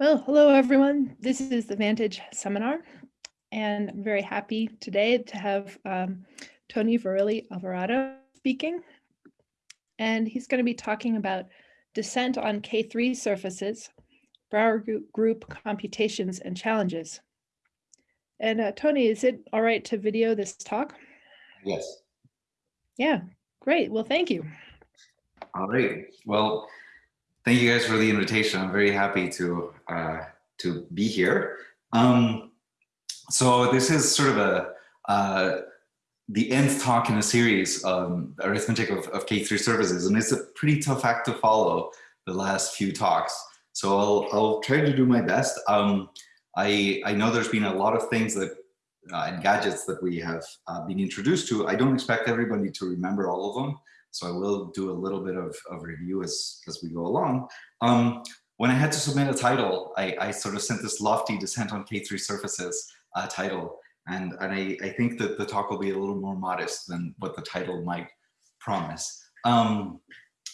Well, hello everyone. This is the Vantage seminar, and I'm very happy today to have um, Tony Várilly-Alvarado speaking. And he's going to be talking about descent on K3 surfaces, Brauer group computations and challenges. And uh, Tony, is it all right to video this talk? Yes. Yeah, great. Well, thank you. All right. Well, thank you guys for the invitation. I'm very happy to uh, to be here. Um, so this is sort of a uh, the nth talk in a series, um, arithmetic of, of K3 surfaces, and it's a pretty tough act to follow the last few talks. So I'll, I'll try to do my best. Um, I, I know there's been a lot of things that uh, and gadgets that we have uh, been introduced to. I don't expect everybody to remember all of them. So I will do a little bit of, of review as, as we go along. Um, when I had to submit a title, I, I sort of sent this lofty descent on K3 surfaces uh, title. And, and I, I think that the talk will be a little more modest than what the title might promise. Um,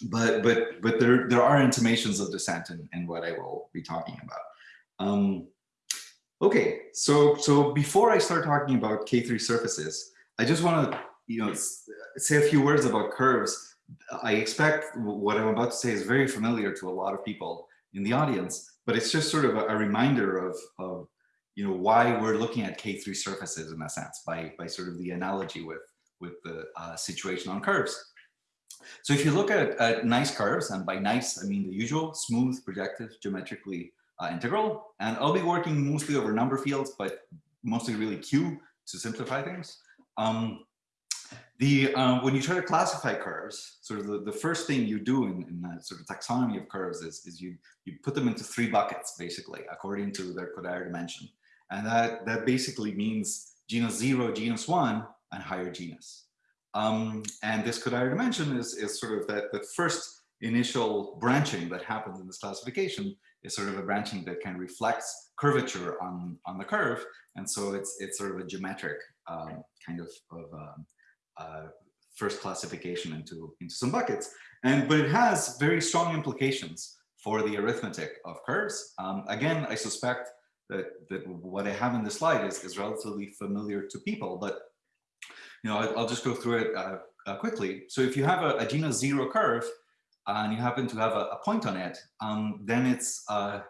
but but but there, there are intimations of descent in, in what I will be talking about. Um, okay, so, so before I start talking about K3 surfaces, I just want to you know, say a few words about curves. I expect what I'm about to say is very familiar to a lot of people in the audience, but it's just sort of a, a reminder of, of, you know, why we're looking at K3 surfaces in a sense by, by sort of the analogy with, with the uh, situation on curves. So if you look at, at, nice curves, and by nice, I mean the usual smooth, projective, geometrically uh, integral, and I'll be working mostly over number fields, but mostly really Q to simplify things. Um, the, um, when you try to classify curves, sort of the, the first thing you do in, in that sort of taxonomy of curves is, is you, you put them into three buckets, basically, according to their Kodaira dimension. And that, that basically means genus zero, genus one, and higher genus. Um, and this Kodaira dimension is, is sort of that, that first initial branching that happens in this classification is sort of a branching that can reflects curvature on, on the curve. And so it's, it's sort of a geometric um, kind of, of um, uh, first classification into, into some buckets. And, but it has very strong implications for the arithmetic of curves. Um, again, I suspect that, that what I have in this slide is, is relatively familiar to people, but you know, I, will just go through it uh, uh, quickly. So if you have a, a genus zero curve and you happen to have a, a point on it, um, then it's uh,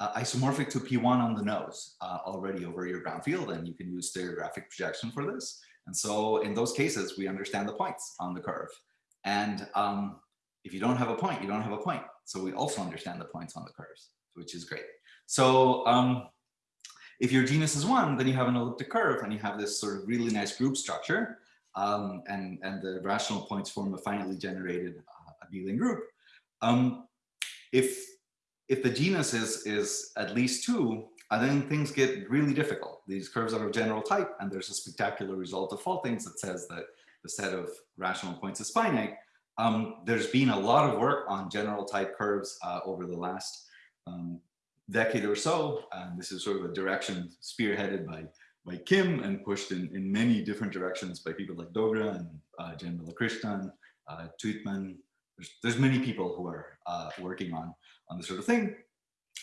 uh isomorphic to P1 on the nose uh, already over your ground field, and you can use stereographic projection for this. And so in those cases, we understand the points on the curve. And um, if you don't have a point, you don't have a point. So we also understand the points on the curves, which is great. So um, if your genus is one, then you have an elliptic curve and you have this sort of really nice group structure. Um, and, and the rational points form a finitely generated uh, abelian group. Um, if, if the genus is, is at least two, and then things get really difficult. These curves are of general type, and there's a spectacular result of Faltings that says that the set of rational points is finite. Um, there's been a lot of work on general type curves uh, over the last um, decade or so. And this is sort of a direction spearheaded by, by Kim and pushed in, in many different directions by people like Dogra and uh, Jen Balakrishnan, uh, There's, there's many people who are uh, working on, on this sort of thing.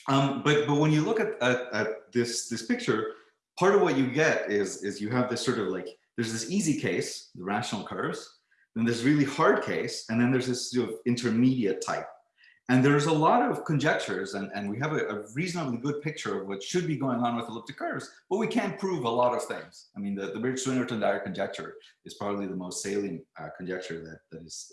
Um, but but when you look at, at, at, this this picture, part of what you get is is you have this sort of like there's this easy case, the rational curves, then there's really hard case, and then there's this sort of intermediate type. And there's a lot of conjectures, and, and we have a, a, reasonably good picture of what should be going on with elliptic curves, but we can't prove a lot of things. I mean, the, the Birch-Swinnerton-Dyer conjecture is probably the most salient uh, conjecture that, that is,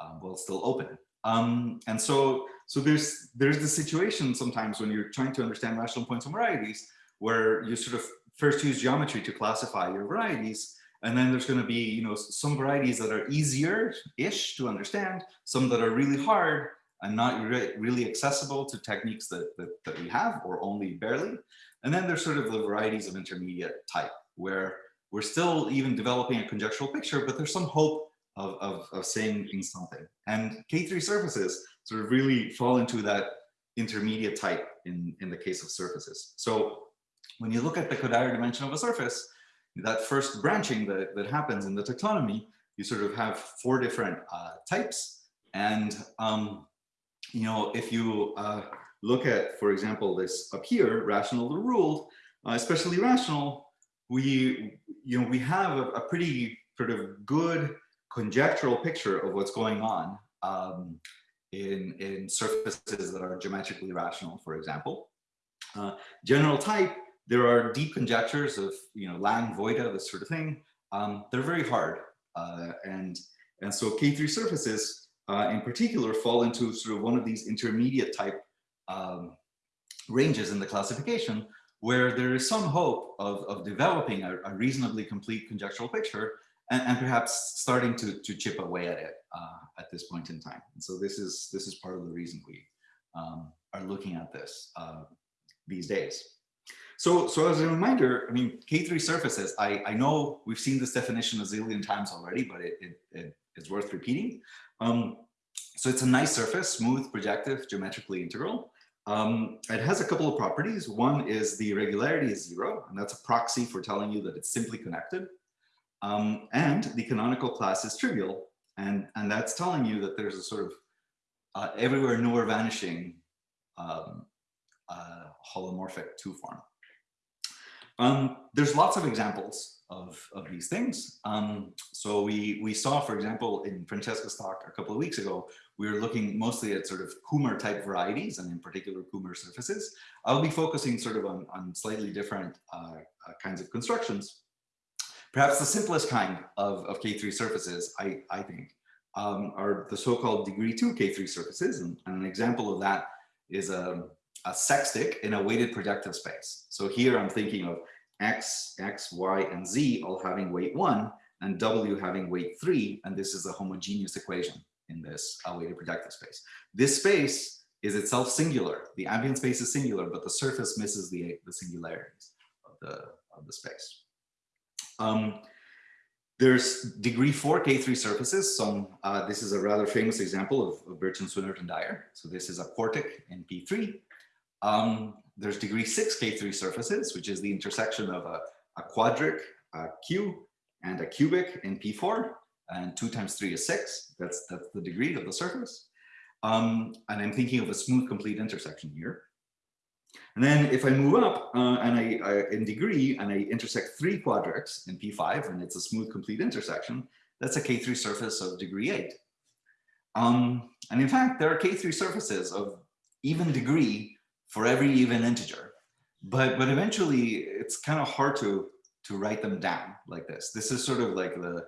uh, well, still open. Um, and so, so there's there's the situation sometimes when you're trying to understand rational points and varieties, where you sort of first use geometry to classify your varieties, and then there's going to be you know some varieties that are easier-ish to understand, some that are really hard and not re really accessible to techniques that, that that we have or only barely, and then there's sort of the varieties of intermediate type where we're still even developing a conjectural picture, but there's some hope of, of, of saying something. And K3 surfaces sort of really fall into that intermediate type in, in the case of surfaces. So when you look at the Kodaira dimension of a surface, that first branching that, that happens in the taxonomy, you sort of have four different uh, types. And, um, you know, if you uh, look at, for example, this up here, rational to ruled, uh, especially rational, we, you know, we have a, a, pretty sort of good conjectural picture of what's going on um, in, in surfaces that are geometrically rational, for example. Uh, general type, there are deep conjectures of, you know, Lang, Vojta, this sort of thing. Um, they're very hard. Uh, and, and so K3 surfaces uh, in particular fall into sort of one of these intermediate type um, ranges in the classification where there is some hope of, of developing a, a reasonably complete conjectural picture and, and, perhaps starting to, to chip away at it uh, at this point in time. And so this is, this is part of the reason we um, are looking at this uh, these days. So, so as a reminder, I mean, K3 surfaces, I, I know we've seen this definition a zillion times already, but it, it, it it's worth repeating. Um, so it's a nice surface, smooth, projective, geometrically integral. Um, it has a couple of properties. One is the regularity is zero, and that's a proxy for telling you that it's simply connected. Um, and the canonical class is trivial, and, and that's telling you that there's a sort of uh, everywhere, nowhere vanishing um, uh, holomorphic two form. Um, there's lots of examples of, of these things. Um, so we, we saw, for example, in Francesca's talk a couple of weeks ago, we were looking mostly at sort of Kummer type varieties and in particular Kummer surfaces. I'll be focusing sort of on, on slightly different uh, uh, kinds of constructions. Perhaps the simplest kind of, of K3 surfaces, I, I think, um, are the so-called degree two K3 surfaces. And, and, an example of that is a, a sextic in a weighted projective space. So here I'm thinking of x, x, y, and z all having weight one, and w having weight three, and this is a homogeneous equation in this uh, weighted projective space. This space is itself singular. The ambient space is singular, but the surface misses the, the singularities of the, of the space. Um, there's degree four K3 surfaces. So uh, this is a rather famous example of, of Birch and Swinnerton Dyer. So this is a quartic in P3. Um, there's degree six K3 surfaces, which is the intersection of a, a quadric, a Q, and a cubic in P4. And two times three is six. That's, that's the degree of the surface. Um, and I'm thinking of a smooth complete intersection here. And then if I move up uh, and I, in degree and I intersect three quadrics in P5 and it's a smooth complete intersection, that's a K3 surface of degree eight. Um, and in fact, there are K3 surfaces of even degree for every even integer. But, but eventually it's kind of hard to, to write them down like this. This is sort of like the,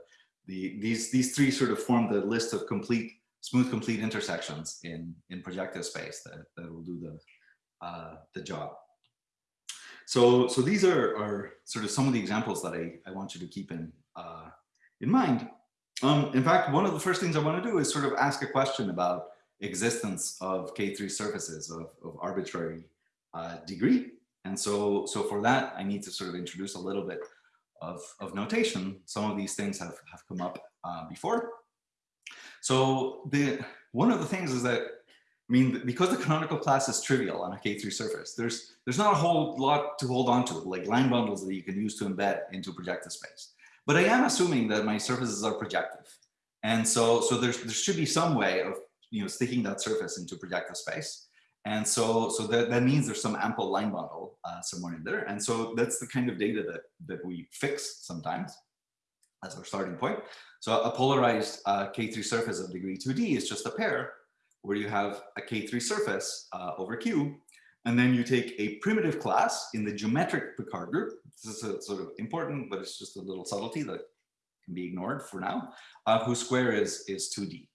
the, these, these three sort of form the list of complete, smooth complete intersections in, in projective space that, that will do the, uh, the job. So, so these are, are sort of some of the examples that I, I want you to keep in, uh, in mind. Um, in fact, one of the first things I want to do is sort of ask a question about existence of K3 surfaces of, of arbitrary uh, degree. And so, so for that, I need to sort of introduce a little bit of, of notation. Some of these things have, have come up uh, before. So the one of the things is that, I mean, because the canonical class is trivial on a K3 surface, there's, there's not a whole lot to hold on to, like line bundles that you can use to embed into projective space. But I am assuming that my surfaces are projective. And so, so there's, there should be some way of you know, sticking that surface into projective space. And so, so that, that means there's some ample line bundle uh, somewhere in there. And so that's the kind of data that, that we fix sometimes as our starting point. So a polarized uh, K3 surface of degree 2D is just a pair where you have a K3 surface uh, over Q, and then you take a primitive class in the geometric Picard group. This is a, sort of important, but it's just a little subtlety that can be ignored for now, uh, whose square is, is 2D.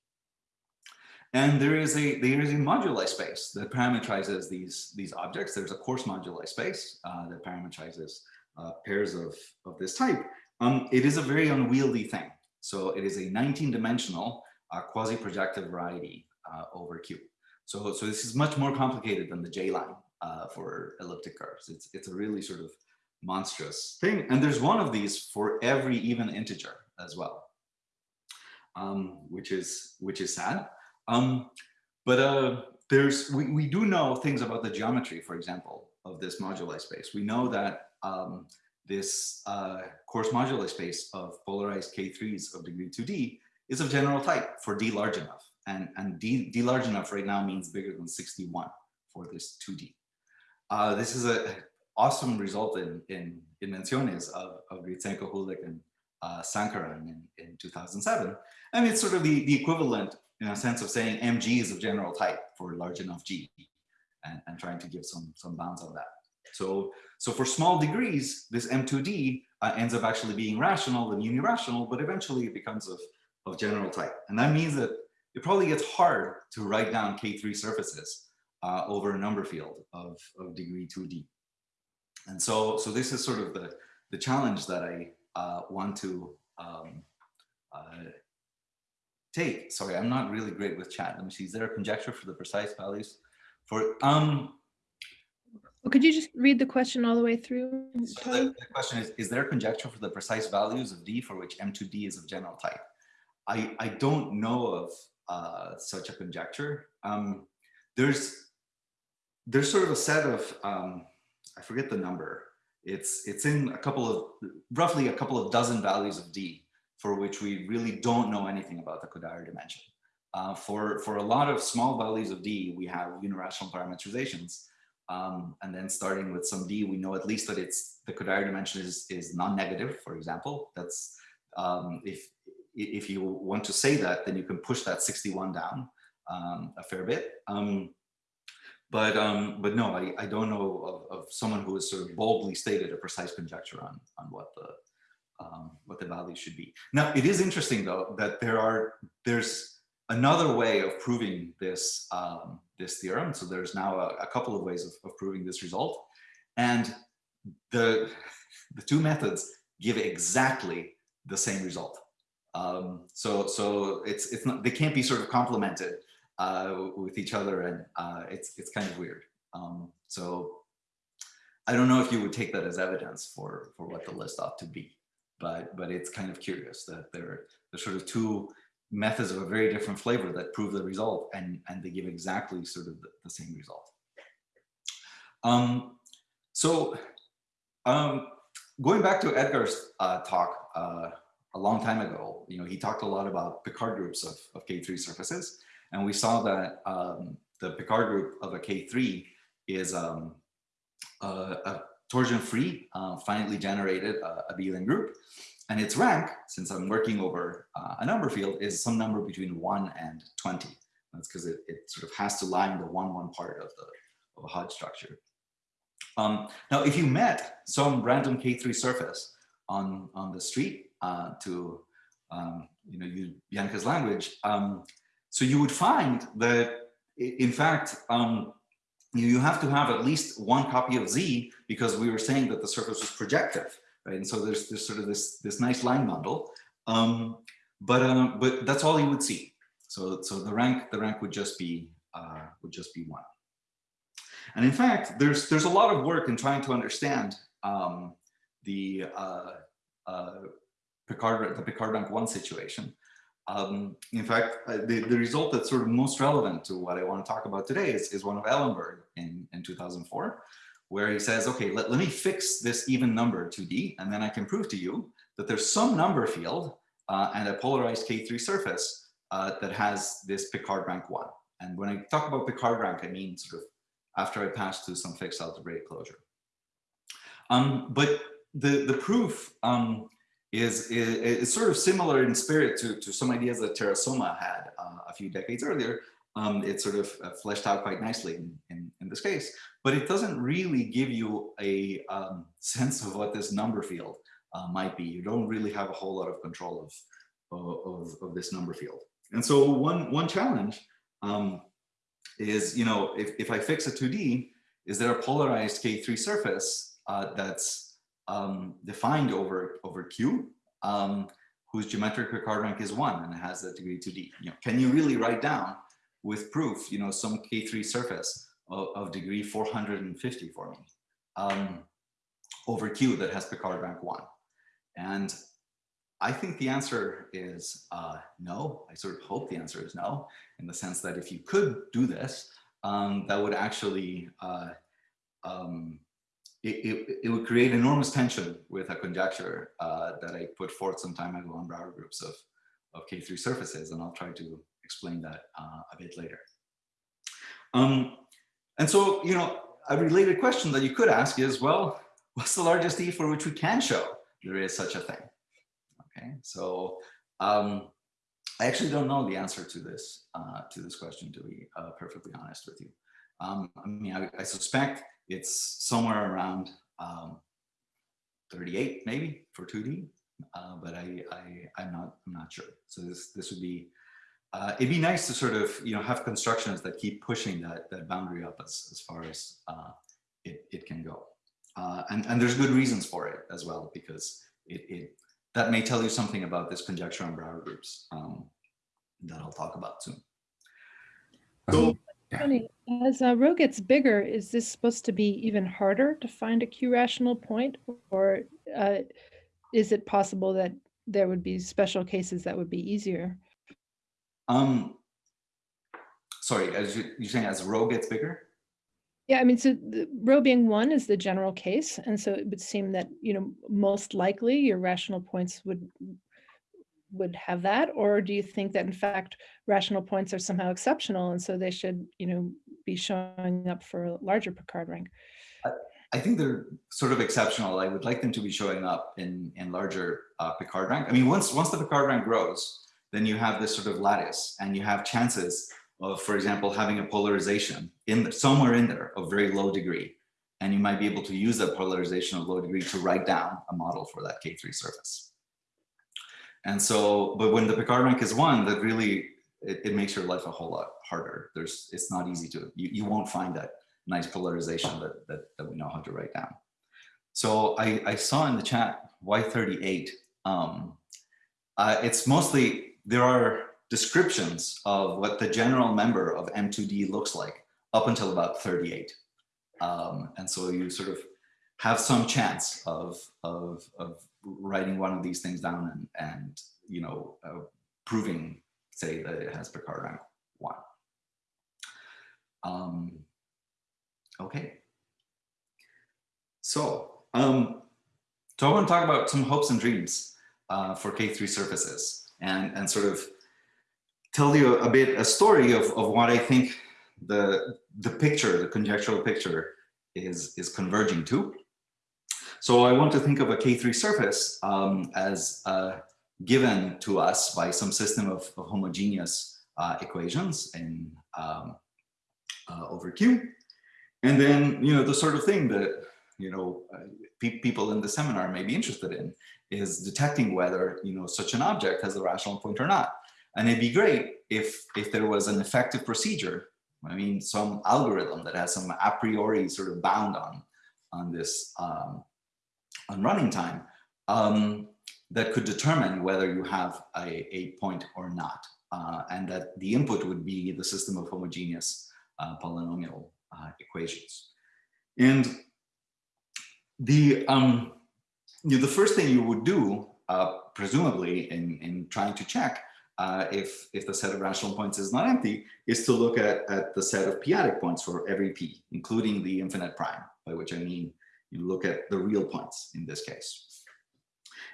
And there is a there is a moduli space that parameterizes these these objects. There's a coarse moduli space uh, that parameterizes uh, pairs of of this type. Um, it is a very unwieldy thing. So it is a 19-dimensional uh, quasi-projective variety uh, over Q. So so this is much more complicated than the J line uh, for elliptic curves. It's it's a really sort of monstrous thing. And there's one of these for every even integer as well, um, which is which is sad. Um, but uh, there's we, we do know things about the geometry, for example, of this moduli space. We know that um, this uh, coarse moduli space of polarized K3s of degree 2D is of general type for D large enough. And, and D, D large enough right now means bigger than 61 for this 2D. Uh, this is a awesome result in, in, in Inventiones of, of Gritsenko, Hulek, and uh, Sankaran in, in 2007. And it's sort of the, the equivalent in a sense of saying MG is of general type for large enough G and, and trying to give some, some bounds on that. So, so for small degrees, this M2D uh, ends up actually being rational and unirational, but eventually it becomes of, of general type. And that means that it probably gets hard to write down K3 surfaces uh, over a number field of, of degree 2D. And so, so this is sort of the, the challenge that I uh, want to um, uh, take. Sorry, I'm not really great with chat. Let me see, is there a conjecture for the precise values? For um, well, could you just read the question all the way through? so the, the question is, is there a conjecture for the precise values of D for which M2D is of general type? I, I don't know of uh, such a conjecture. Um, there's there's sort of a set of um, I forget the number. It's it's in a couple of roughly a couple of dozen values of D for which we really don't know anything about the Kodaira dimension. Uh, for for a lot of small values of D, we have unirational parametrizations. Um, and then starting with some D, we know at least that it's the Kodaira dimension is, is non-negative, for example. That's um, if if you want to say that, then you can push that 61 down um, a fair bit. Um, but um, but no, I, I don't know of, of someone who has sort of boldly stated a precise conjecture on on what the um, what the value should be. Now it is interesting though that there are there's another way of proving this um, this theorem. So there's now a, a couple of ways of, of, proving this result, and the the two methods give exactly the same result. Um, so so it's it's not they can't be sort of complemented uh, with each other, and uh, it's it's kind of weird. Um, so I don't know if you would take that as evidence for for what the list ought to be, but but it's kind of curious that there there's sort of two methods of a very different flavor that prove the result, and and they give exactly sort of the, the same result. Um, so um, going back to Edgar's uh, talk uh, a long time ago, you know, he talked a lot about Picard groups of, of K3 surfaces. And we saw that um, the Picard group of a K3 is um, a, a torsion-free, uh, finitely generated uh, abelian group. And its rank, since I'm working over uh, a number field, is some number between 1 and 20. That's because it, it, sort of has to lie in the 1-1 part of, the, of a Hodge structure. Um, now, if you met some random K3 surface on, on the street uh, to um, you know, use Bianca's language, um, so you would find that, in fact, um, you have to have at least one copy of Z because we were saying that the surface was projective, right? And so there's, there's sort of this, this nice line bundle, um, but uh, but that's all you would see. So so the rank the rank would just be uh, would just be one. And in fact, there's there's a lot of work in trying to understand um, the uh, uh, Picard the Picard rank one situation. Um, in fact, uh, the, the result that's sort of most relevant to what I want to talk about today is, is one of Ellenberg in, in 2004, where he says, okay, let, let me fix this even number 2D, and then I can prove to you that there's some number field uh, and a polarized K3 surface uh, that has this Picard rank 1. And when I talk about Picard rank, I mean sort of after I pass to some fixed algebraic closure. Um, but the, the proof um, is, is, is, sort of similar in spirit to, to some ideas that Terasoma had uh, a few decades earlier. Um, it's sort of uh, fleshed out quite nicely in, in, in, this case, but it doesn't really give you a um, sense of what this number field uh, might be. You don't really have a whole lot of control of, of, of this number field. And so one, one challenge um, is, you know, if, if I fix a 2D, is there a polarized K3 surface uh, that's um, defined over, over Q, um, whose geometric Picard rank is one and has a degree 2D. You know, can you really write down with proof, you know, some K3 surface of, of degree 450 for me um, over Q that has Picard rank one? And I think the answer is uh, no. I sort of hope the answer is no, in the sense that if you could do this, um, that would actually uh, um, it, it, would create enormous tension with a conjecture uh, that I put forth some time ago on Brauer groups of, of K3 surfaces, and I'll try to explain that uh, a bit later. Um, and so, you know, a related question that you could ask is, well, what's the largest E for which we can show there is such a thing? Okay, so um, I actually don't know the answer to this uh, to this question, to be uh, perfectly honest with you. Um, I mean, I, I, suspect it's somewhere around um, 38, maybe for 2D, uh, but I, I I'm not I'm not sure. So this this would be uh, it'd be nice to sort of you know have constructions that keep pushing that that boundary up as as far as uh, it it can go. Uh, and and there's good reasons for it as well because it, it that may tell you something about this conjecture on Brauer groups um, that I'll talk about soon. So, Funny, as uh, rho gets bigger, is this supposed to be even harder to find a Q rational point, or uh, is it possible that there would be special cases that would be easier? Um, sorry, as you, you're saying as rho gets bigger? Yeah, I mean, so the rho being one is the general case. And so it would seem that, you know, most likely your rational points would would have that, or do you think that in fact rational points are somehow exceptional and so they should, you know, be showing up for a larger Picard rank? I, think they're sort of exceptional. I would like them to be showing up in in larger uh, Picard rank. I mean, once once the Picard rank grows, then you have this sort of lattice and you have chances of, for example, having a polarization in somewhere in there of very low degree. And you might be able to use that polarization of low degree to write down a model for that K3 surface. And so, but when the Picard rank is one, that really, it, it, makes your life a whole lot harder. There's, it's not easy to, you, you won't find that nice polarization that, that, that we know how to write down. So I, I saw in the chat Y38, um, uh, it's mostly, there are descriptions of what the general member of M2D looks like up until about 38. Um, and so you sort of have some chance of, of, of writing one of these things down and, and you know, uh, proving, say, that it has Picard rank 1. Um, okay. So, um, so I want to talk about some hopes and dreams uh, for K3 surfaces and, and sort of tell you a bit a story of, of what I think the, the picture, the conjectural picture is, is converging to. So I want to think of a K3 surface um, as uh, given to us by some system of, of homogeneous uh, equations in um, uh, over Q. And then, you know, the sort of thing that, you know, uh, pe people in the seminar may be interested in is detecting whether, you know, such an object has a rational point or not. And it'd be great if, if there was an effective procedure, I mean, some algorithm that has some a priori sort of bound on, on this, um, on running time, um, that could determine whether you have a, a point or not. Uh, and that the input would be the system of homogeneous uh, polynomial uh, equations. And the, um, you know, the first thing you would do, uh, presumably in, in trying to check uh, if, if the set of rational points is not empty, is to look at, at the set of p-adic points for every p, including the infinite prime, by which I mean you look at the real points in this case.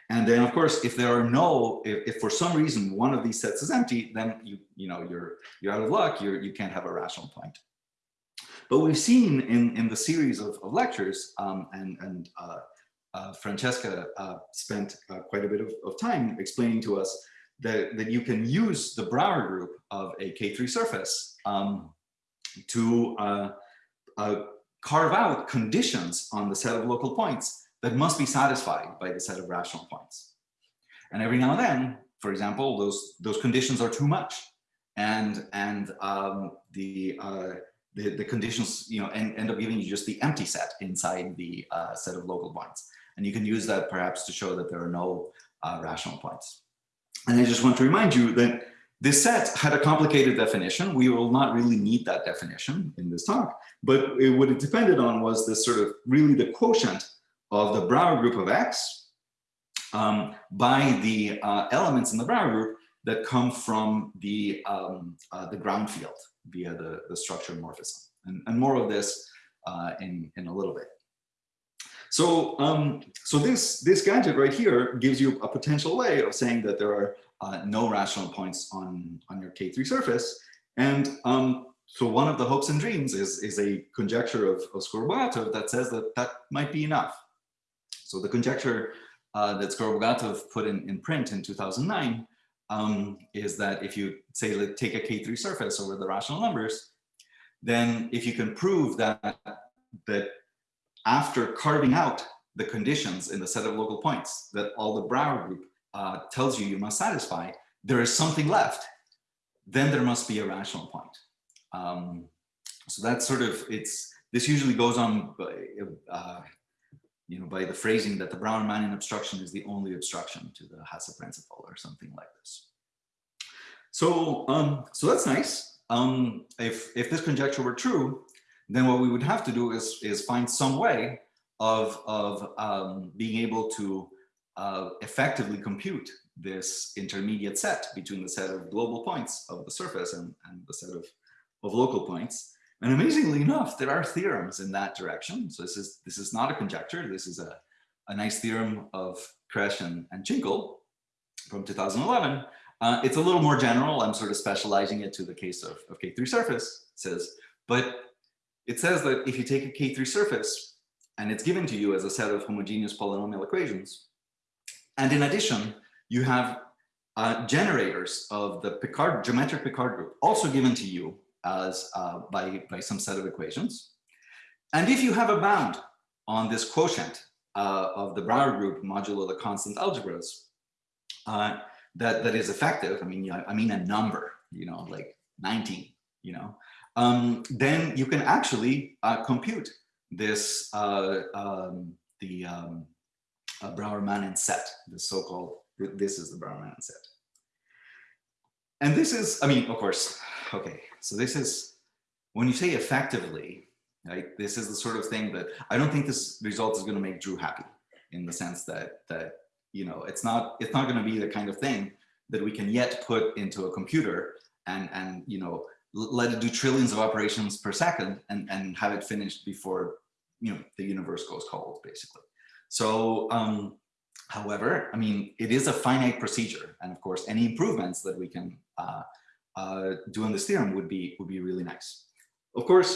And then, of course, if there are no, if, if for some reason one of these sets is empty, then you, you know, you're, you're out of luck, you're, you can't have a rational point. But we've seen in, in the series of, of lectures, um, and, and uh, uh, Francesca uh, spent uh, quite a bit of, of time explaining to us that, that you can use the Brauer group of a K3 surface um, to uh, uh, carve out conditions on the set of local points that must be satisfied by the set of rational points. And every now and then, for example, those, those conditions are too much. And, and um, the, uh, the, the, conditions you know, end, end up giving you just the empty set inside the uh, set of local points. And you can use that perhaps to show that there are no uh, rational points. And I just want to remind you that this set had a complicated definition. We will not really need that definition in this talk, but it, what it depended on was this sort of really the quotient of the Brauer group of X um, by the uh, elements in the Brauer group that come from the, um, uh, the ground field via the, the structure morphism. And, and more of this uh, in, in a little bit. So, um, so this, this gadget right here gives you a potential way of saying that there are uh, no rational points on, on your K3 surface. And um, so one of the hopes and dreams is, is a conjecture of, of Skorobogatov that says that that might be enough. So the conjecture uh, that Skorobogatov put in, in print in 2009 um, is that if you say like, take a K3 surface over the rational numbers, then if you can prove that, that after carving out the conditions in the set of local points that all the Brauer group uh, tells you you must satisfy, there is something left, then there must be a rational point. Um, so that's sort of, it's, this usually goes on by, uh, you know, by the phrasing that the Brauer-Manin obstruction is the only obstruction to the Hasse principle or something like this. So, um, so that's nice. Um, if, if this conjecture were true, then what we would have to do is, is find some way of, of um, being able to uh, effectively compute this intermediate set between the set of global points of the surface and, and the set of, of local points. And amazingly enough, there are theorems in that direction. So this is, this is not a conjecture. This is a, a nice theorem of Kresch and, and Tschinkel from 2011. Uh, it's a little more general. I'm sort of specializing it to the case of, of K3 surface, it says. But it says that if you take a K3 surface and it's given to you as a set of homogeneous polynomial equations, and in addition, you have uh, generators of the Picard, geometric Picard group also given to you as uh, by, by some set of equations. And if you have a bound on this quotient uh, of the Brauer group modulo the constant algebras uh, that, that is effective, I mean, I mean a number, you know, like 19, you know, um, then you can actually uh, compute this, uh, um, the um, uh, Brauer-Manin set, the so-called, this is the Brauer-Manin set. And this is, I mean, of course, okay, so this is, when you say effectively, right, this is the sort of thing that, I don't think this result is gonna make Drew happy in the sense that, that you know, it's not, it's not gonna be the kind of thing that we can yet put into a computer and, and you know, let it do trillions of operations per second and, and have it finished before you know the universe goes cold, basically. So, um, however, I mean, it is a finite procedure, and of course, any improvements that we can uh, uh, do on this theorem would be would be really nice. Of course,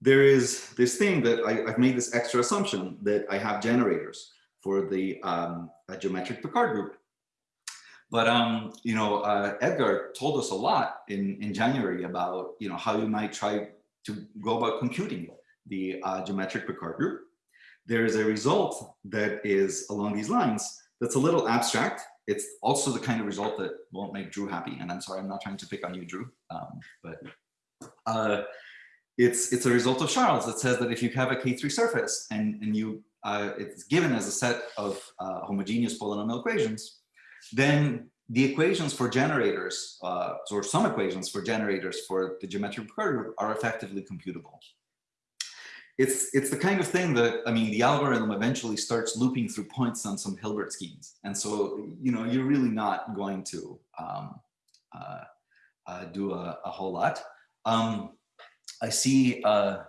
there is this thing that I, have made this extra assumption that I have generators for the um, geometric Picard group but um, you know, uh, Edgar told us a lot in in January about you know how you might try to go about computing the uh, geometric Picard group. There is a result that is along these lines that's a little abstract. It's also the kind of result that won't make Drew happy. And I'm sorry, I'm not trying to pick on you, Drew, um, but uh, it's it's a result of Charles that says that if you have a K3 surface and and you uh, it's given as a set of uh, homogeneous polynomial equations, then the equations for generators, uh, or some equations for generators for the geometric Picard are effectively computable. It's, it's the kind of thing that, I mean, the algorithm eventually starts looping through points on some Hilbert schemes. And so, you know, you're really not going to um, uh, uh, do a, a, whole lot. Um, I see, uh,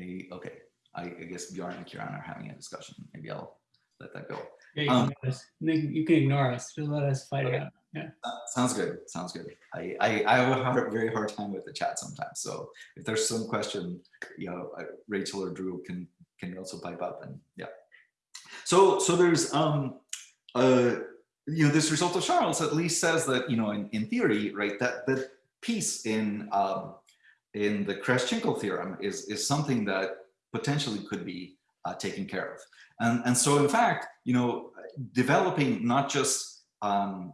a, okay, I, I guess Bjorn and Kiran are having a discussion. Maybe I'll let that go. Yeah, you, Um, can, you can ignore us. Just let us fight it out. Yeah. Uh, Sounds good. Sounds good. I, I, I have a hard, very hard time with the chat sometimes. So if there's some question, you know, uh, Rachel or Drew can can also pipe up and yeah. So so there's um uh you know this result of Charles at least says that you know in, in theory right that that piece in um in the Kresch-Tschinkel theorem is is something that potentially could be uh, taken care of. And, and so in fact, you know, developing not just um,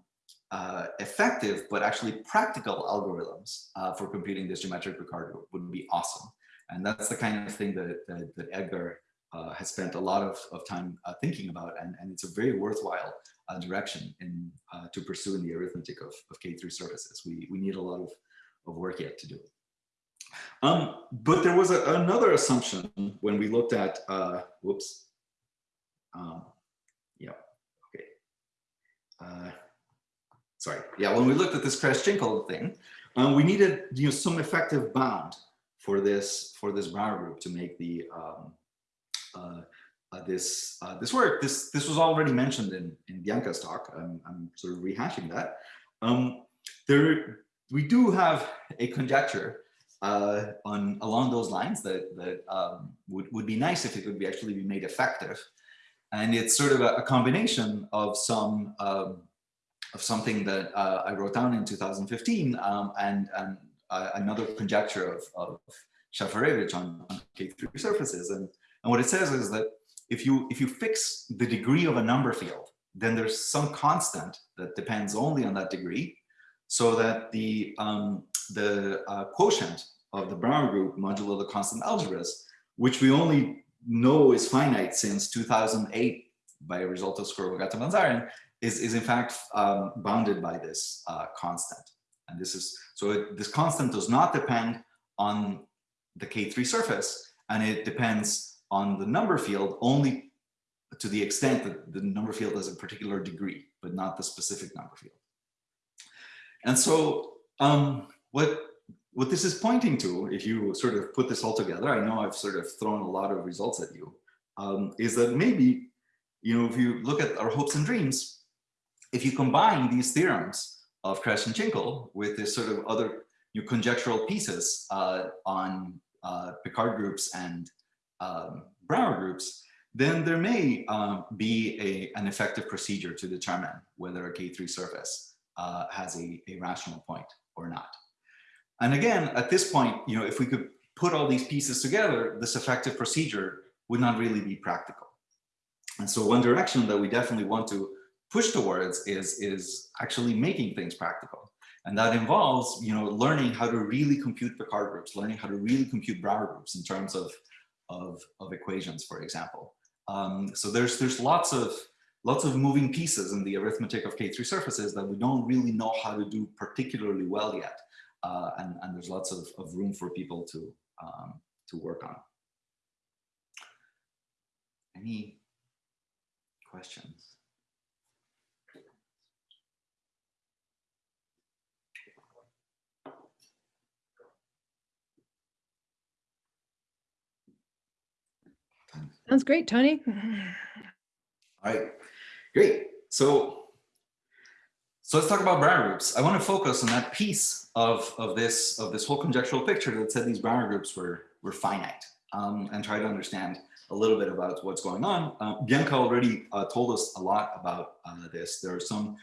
uh, effective, but actually practical algorithms uh, for computing this geometric Ricardo would be awesome. And that's the kind of thing that, that, that Edgar uh, has spent a lot of, of time uh, thinking about. And, and it's a very worthwhile uh, direction in, uh, to pursue in the arithmetic of, of K3 surfaces. We, we need a lot of, of work yet to do. Um, but there was a, another assumption when we looked at, whoops, um, yeah, okay. Sorry, yeah, when we looked at this Kresch-Tschinkel thing, um, we needed you know some effective bound for this for this Brauer group to make the um, uh, uh, this uh, this work. This this was already mentioned in in Bianca's talk. I'm, I'm sort of rehashing that. Um, there we do have a conjecture uh, on along those lines that, that um, would, would be nice if it could be actually be made effective. And it's sort of a, a combination of some um, of something that uh, I wrote down in 2015 um, and, and uh, another conjecture of, of Shafarevich on, on K3 surfaces. And, and what it says is that if you, if you fix the degree of a number field, then there's some constant that depends only on that degree so that the, um, the uh, quotient of the Brauer group modulo the constant algebras, which we only know is finite since 2008 by a result of Skorobogatov and Zarhin, is, is in fact um, bounded by this uh, constant. And this is, so it, this constant does not depend on the K3 surface, and it depends on the number field only to the extent that the number field has a particular degree, but not the specific number field. And so um, what, what this is pointing to, if you sort of put this all together, I know I've sort of thrown a lot of results at you, um, is that maybe, you know, if you look at our hopes and dreams, if you combine these theorems of Tschinkel with this sort of other you conjectural pieces uh, on uh, Picard groups and um, Brauer groups, then there may uh, be a, an effective procedure to determine whether a K3 surface uh, has a, a rational point or not. And again, at this point, you know, if we could put all these pieces together, this effective procedure would not really be practical. And so one direction that we definitely want to push towards is, is actually making things practical. And that involves, you know, learning how to really compute Picard groups, learning how to really compute Brauer groups in terms of, of, of equations, for example. Um, so there's, there's lots of, lots of moving pieces in the arithmetic of K3 surfaces that we don't really know how to do particularly well yet. Uh, and, and there's lots of, of room for people to, um, to work on. Any questions? Sounds great, Tony. All right, great. So, so let's talk about Brauer groups. I want to focus on that piece of, of this of this whole conjectural picture that said these Brauer groups were were finite, um, and try to understand a little bit about what's going on. Uh, Bianca already uh, told us a lot about uh, this. There are some,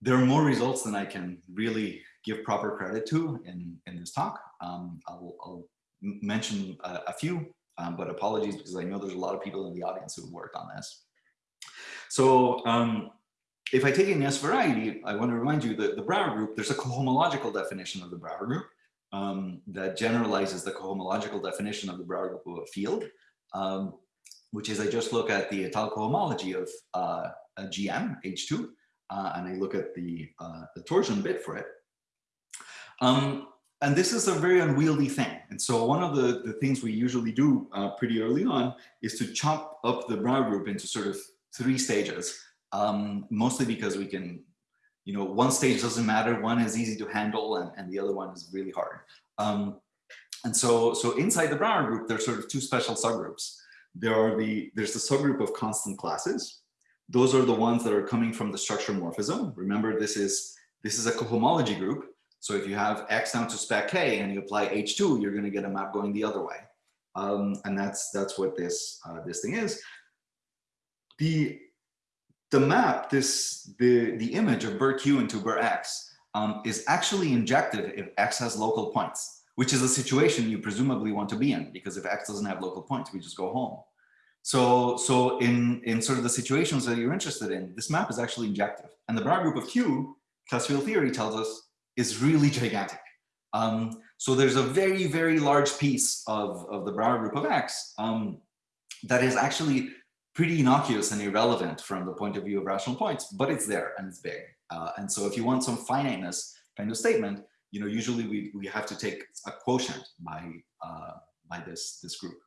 there are more results than I can really give proper credit to in in this talk. Um, I'll, I'll mention a, a few um, but apologies because I know there's a lot of people in the audience who worked on this. So um, if I take an S variety, I want to remind you that the Brauer group, there's a cohomological definition of the Brauer group um, that generalizes the cohomological definition of the Brauer group of a field, um, which is I just look at the étale cohomology of uh, a GM, H2, uh, and I look at the, uh, the torsion bit for it. Um, and this is a very unwieldy thing. And so one of the, the things we usually do uh, pretty early on is to chop up the Brauer group into sort of three stages, um, mostly because we can, you know, one stage doesn't matter, one is easy to handle and, and the other one is really hard. Um, and so, so inside the Brauer group, there's sort of two special subgroups. There are the, there's the subgroup of constant classes. Those are the ones that are coming from the structure morphism. Remember, this is, this is a cohomology group. So if you have X down to spec K and you apply H2, you're going to get a map going the other way. Um, and that's that's what this uh, this thing is. The the map, this the the image of Bur Q into Bur X um, is actually injected if X has local points, which is a situation you presumably want to be in because if X doesn't have local points, we just go home. So so in in sort of the situations that you're interested in, this map is actually injective, and the Brauer group of Q, class field theory tells us is really gigantic. Um, so there's a very, very large piece of, of the Brauer group of X um, that is actually pretty innocuous and irrelevant from the point of view of rational points, but it's there and it's big. Uh, and so if you want some finiteness kind of statement, you know, usually we, we have to take a quotient by, uh, by this, this group.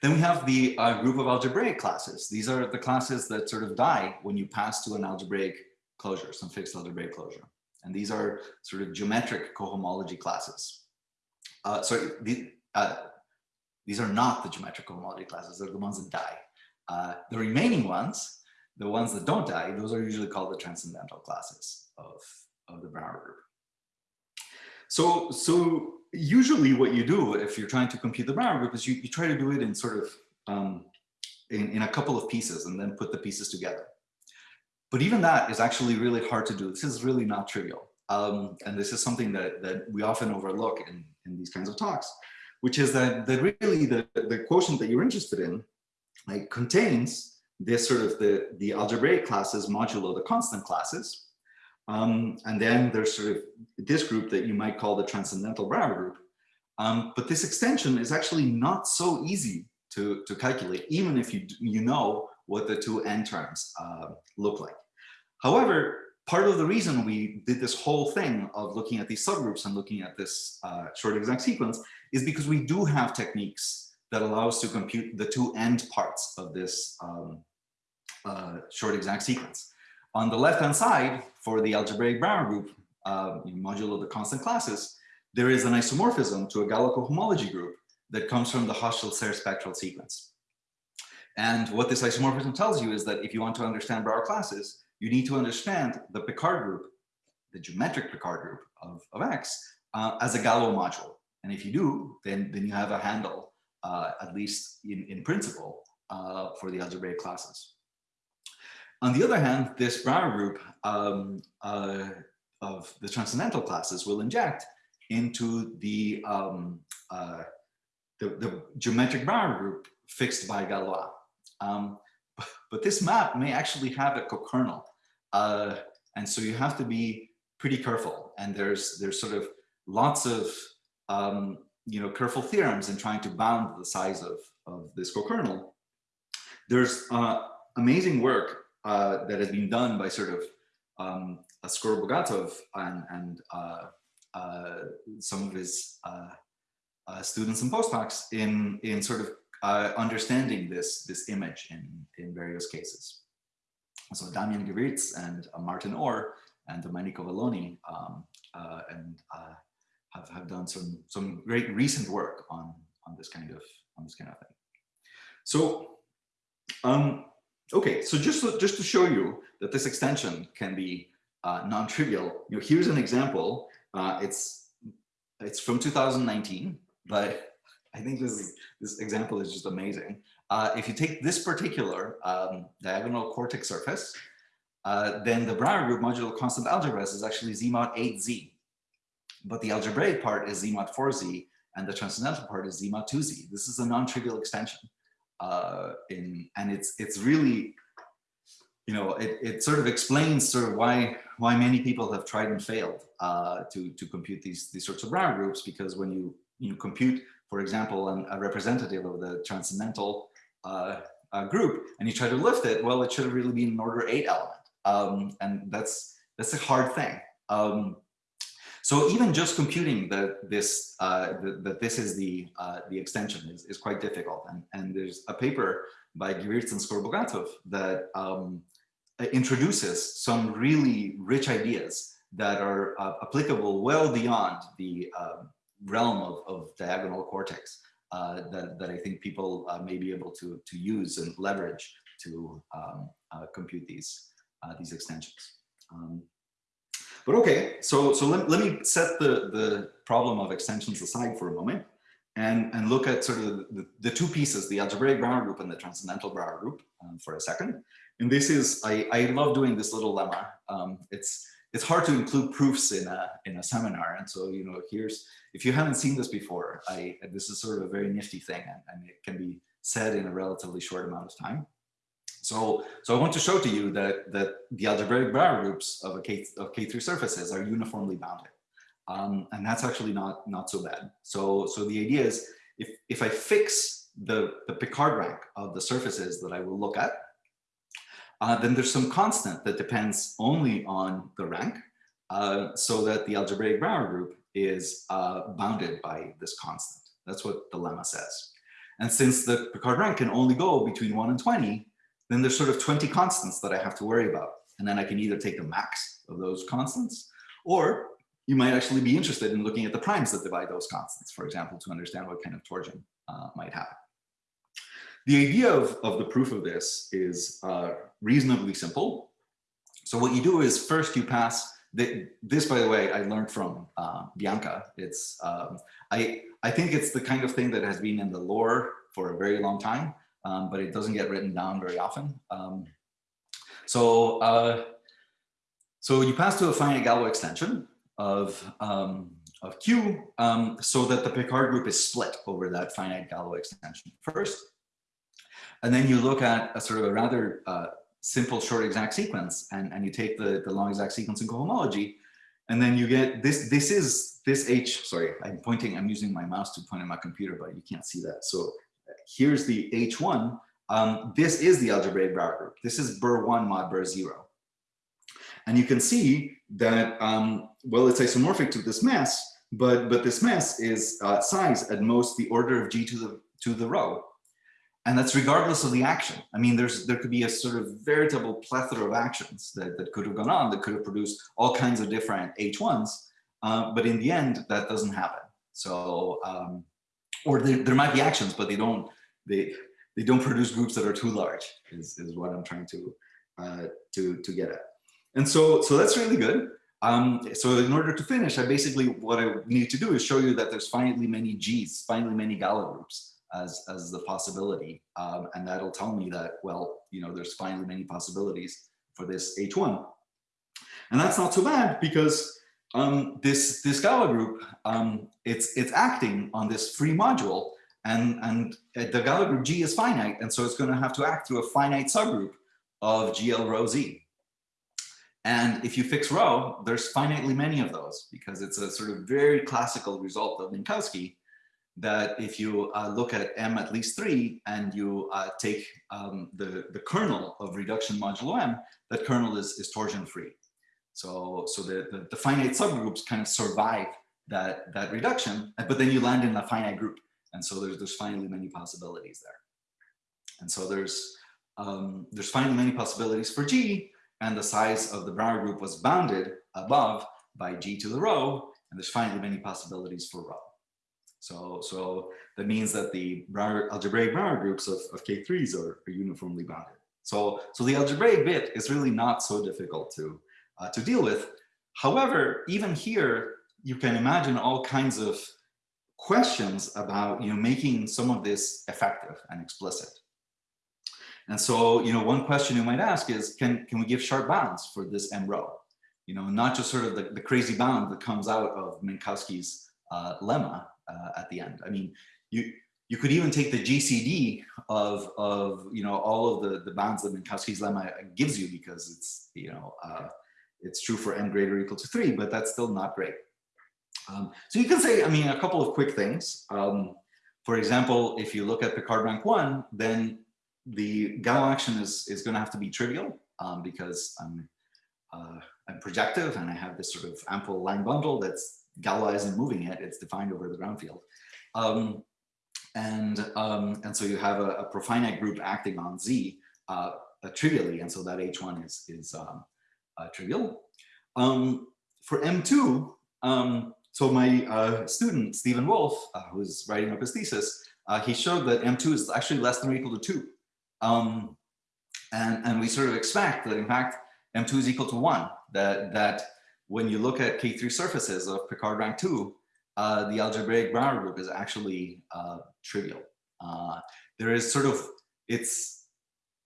Then we have the uh, group of algebraic classes. These are the classes that sort of die when you pass to an algebraic closure, some fixed algebraic closure. And these are sort of geometric cohomology classes. Uh, sorry, the, uh, these are not the geometric cohomology classes, they're the ones that die. Uh, the remaining ones, the ones that don't die, those are usually called the transcendental classes of, of the Brauer group. So, so usually what you do if you're trying to compute the Brauer group is you, you try to do it in sort of um, in, in a couple of pieces and then put the pieces together. But even that is actually really hard to do. This is really not trivial. Um, and this is something that, that we often overlook in, in these kinds of talks, which is that, that really the, the quotient that you're interested in like, contains this sort of the, the algebraic classes modulo the constant classes. Um, and then there's sort of this group that you might call the transcendental Brauer group. Um, but this extension is actually not so easy to, to calculate, even if you, you know what the two n terms uh, look like. However, part of the reason we did this whole thing of looking at these subgroups and looking at this uh, short exact sequence is because we do have techniques that allow us to compute the two end parts of this um, uh, short exact sequence. On the left-hand side, for the algebraic Brauer group, uh, modulo the constant classes, there is an isomorphism to a Galois cohomology group that comes from the Hochschild-Serre spectral sequence. And what this isomorphism tells you is that if you want to understand Brauer classes, you need to understand the Picard group, the geometric Picard group of, of X, uh, as a Galois module. And if you do, then, then you have a handle, uh, at least in, in principle, uh, for the algebraic classes. On the other hand, this Brauer group um, uh, of the transcendental classes will inject into the, um, uh, the, the, geometric Brauer group fixed by Galois. Um, but this map may actually have a cokernel. Uh, and so you have to be pretty careful. And there's, there's sort of lots of um, you know, careful theorems in trying to bound the size of, of this cokernel. There's uh, amazing work uh, that has been done by sort of um, Skorobogatov and, and uh, uh, some of his uh, uh, students and postdocs in, in sort of understanding this, this image in, in various cases. So Damian Gvirtz and Martin Orr and Domenico Valloni um, and have, have done some, some great recent work on, on this kind of on this kind of thing. So um, okay, so just to, just to show you that this extension can be uh, non-trivial, you know, here's an example. Uh, it's it's from 2019, but I think this is, this example is just amazing. Uh, if you take this particular um, diagonal quartic surface, uh, then the Brauer group modulo constant algebras is actually z mod 8z. But the algebraic part is z mod 4z, and the transcendental part is z mod 2z. This is a non-trivial extension. Uh, in, and it's it's really, you know, it, it sort of explains sort of why why many people have tried and failed uh, to to compute these these sorts of Brauer groups because when you you compute, for example, an, a representative of the transcendental uh, uh, group and you try to lift it, well, it should have really been an order eight element, um, and that's that's a hard thing. Um, so even just computing that this uh, that this is the uh, the extension is, is quite difficult. And, and there's a paper by Gvirtz and Skorobogatov that um, introduces some really rich ideas that are uh, applicable well beyond the um, realm of, of diagonal quartics uh, that, that I think people uh, may be able to, to use and leverage to um, uh, compute these, these extensions. Um, but okay, so so let, let me set the, the problem of extensions aside for a moment and, and look at sort of the, the two pieces, the algebraic Brauer group and the transcendental Brauer group um, for a second. And this is, I, I love doing this little lemma. Um, it's it's hard to include proofs in a in a seminar. And so, you know, here's, if you haven't seen this before, I this is sort of a very nifty thing and, and it can be said in a relatively short amount of time. So, so I want to show to you that, that the algebraic Brauer groups of, a K, of K3 surfaces are uniformly bounded. Um, and that's actually not, not so bad. So, so the idea is if, if I fix the, the Picard rank of the surfaces that I will look at, uh, then there's some constant that depends only on the rank uh, so that the algebraic Brauer group is uh, bounded by this constant. That's what the lemma says. And since the Picard rank can only go between 1 and 20, then there's sort of 20 constants that I have to worry about. And then I can either take the max of those constants, or you might actually be interested in looking at the primes that divide those constants, for example, to understand what kind of torsion uh, might happen. The idea of, of the proof of this is uh, reasonably simple. So what you do is first you pass the, this, by the way, I learned from uh, Bianca. It's um, I I think it's the kind of thing that has been in the lore for a very long time, um, but it doesn't get written down very often. Um, so uh, so you pass to a finite Galois extension of um, of Q um, so that the Picard group is split over that finite Galois extension first. And then you look at a sort of a rather uh, simple short exact sequence and, and you take the, the long exact sequence in cohomology and then you get this, this is this H, sorry, I'm pointing, I'm using my mouse to point at my computer, but you can't see that. So here's the H1. Um, this is the algebraic Brauer group. This is Br one mod Br zero. And you can see that, um, well, it's isomorphic to this mass, but but this mass is uh, size at most the order of g to the to the rho and that's regardless of the action. I mean there's there could be a sort of veritable plethora of actions that, that could have gone on that could have produced all kinds of different h1s uh, but in the end that doesn't happen. So um, or there, there might be actions but they don't they they don't produce groups that are too large is, is what i'm trying to uh, to to get at. And so so that's really good. Um, so in order to finish, I basically, what I need to do is show you that there's finitely many Gs, finitely many Galois groups as, as the possibility. Um, and that'll tell me that, well, you know, there's finitely many possibilities for this H1. And that's not so bad because um, this, this Galois group, um, it's, it's acting on this free module and, and the Galois group G is finite. And so it's gonna have to act through a finite subgroup of GL rho Z. And if you fix rho, there's finitely many of those because it's a sort of very classical result of Minkowski that if you uh, look at M at least three and you uh, take um, the, the kernel of reduction modulo M, that kernel is, is torsion free. So, so the, the, the finite subgroups kind of survive that, that reduction, but then you land in a finite group. And so there's, there's finally many possibilities there. And so there's, um, there's finally many possibilities for G, and the size of the Brauer group was bounded above by g to the rho, and there's finally many possibilities for rho. So, so that means that the algebraic Brauer groups of, of K3s are, are, uniformly bounded. So, so the algebraic bit is really not so difficult to, uh, to deal with. However, even here, you can imagine all kinds of questions about you know, making some of this effective and explicit. And so, you know, one question you might ask is, can, can we give sharp bounds for this M rho? You know, not just sort of the, the crazy bound that comes out of Minkowski's uh, lemma uh, at the end. I mean, you you could even take the GCD of, of you know, all of the, the bounds that Minkowski's lemma gives you because it's, you know, uh, it's true for n greater or equal to three, but that's still not great. Um, so you can say, I mean, a couple of quick things. Um, for example, if you look at Picard rank one, then the Galois action is, is going to have to be trivial um, because I'm, uh, I'm projective and I have this sort of ample line bundle that's Galois isn't moving it, it's defined over the ground field. Um, and, um, and so you have a, a profinite group acting on Z uh, uh, trivially, and so that H1 is, is um, uh, trivial. Um, for M2, um, so my uh, student, Stephen Wolf, uh, who's writing up his thesis, uh, he showed that M2 is actually less than or equal to two. Um, and, and we sort of expect that in fact, M2 is equal to one, that, that when you look at K3 surfaces of Picard rank two, uh, the algebraic Brauer group is actually uh, trivial. Uh, there is sort of, it's,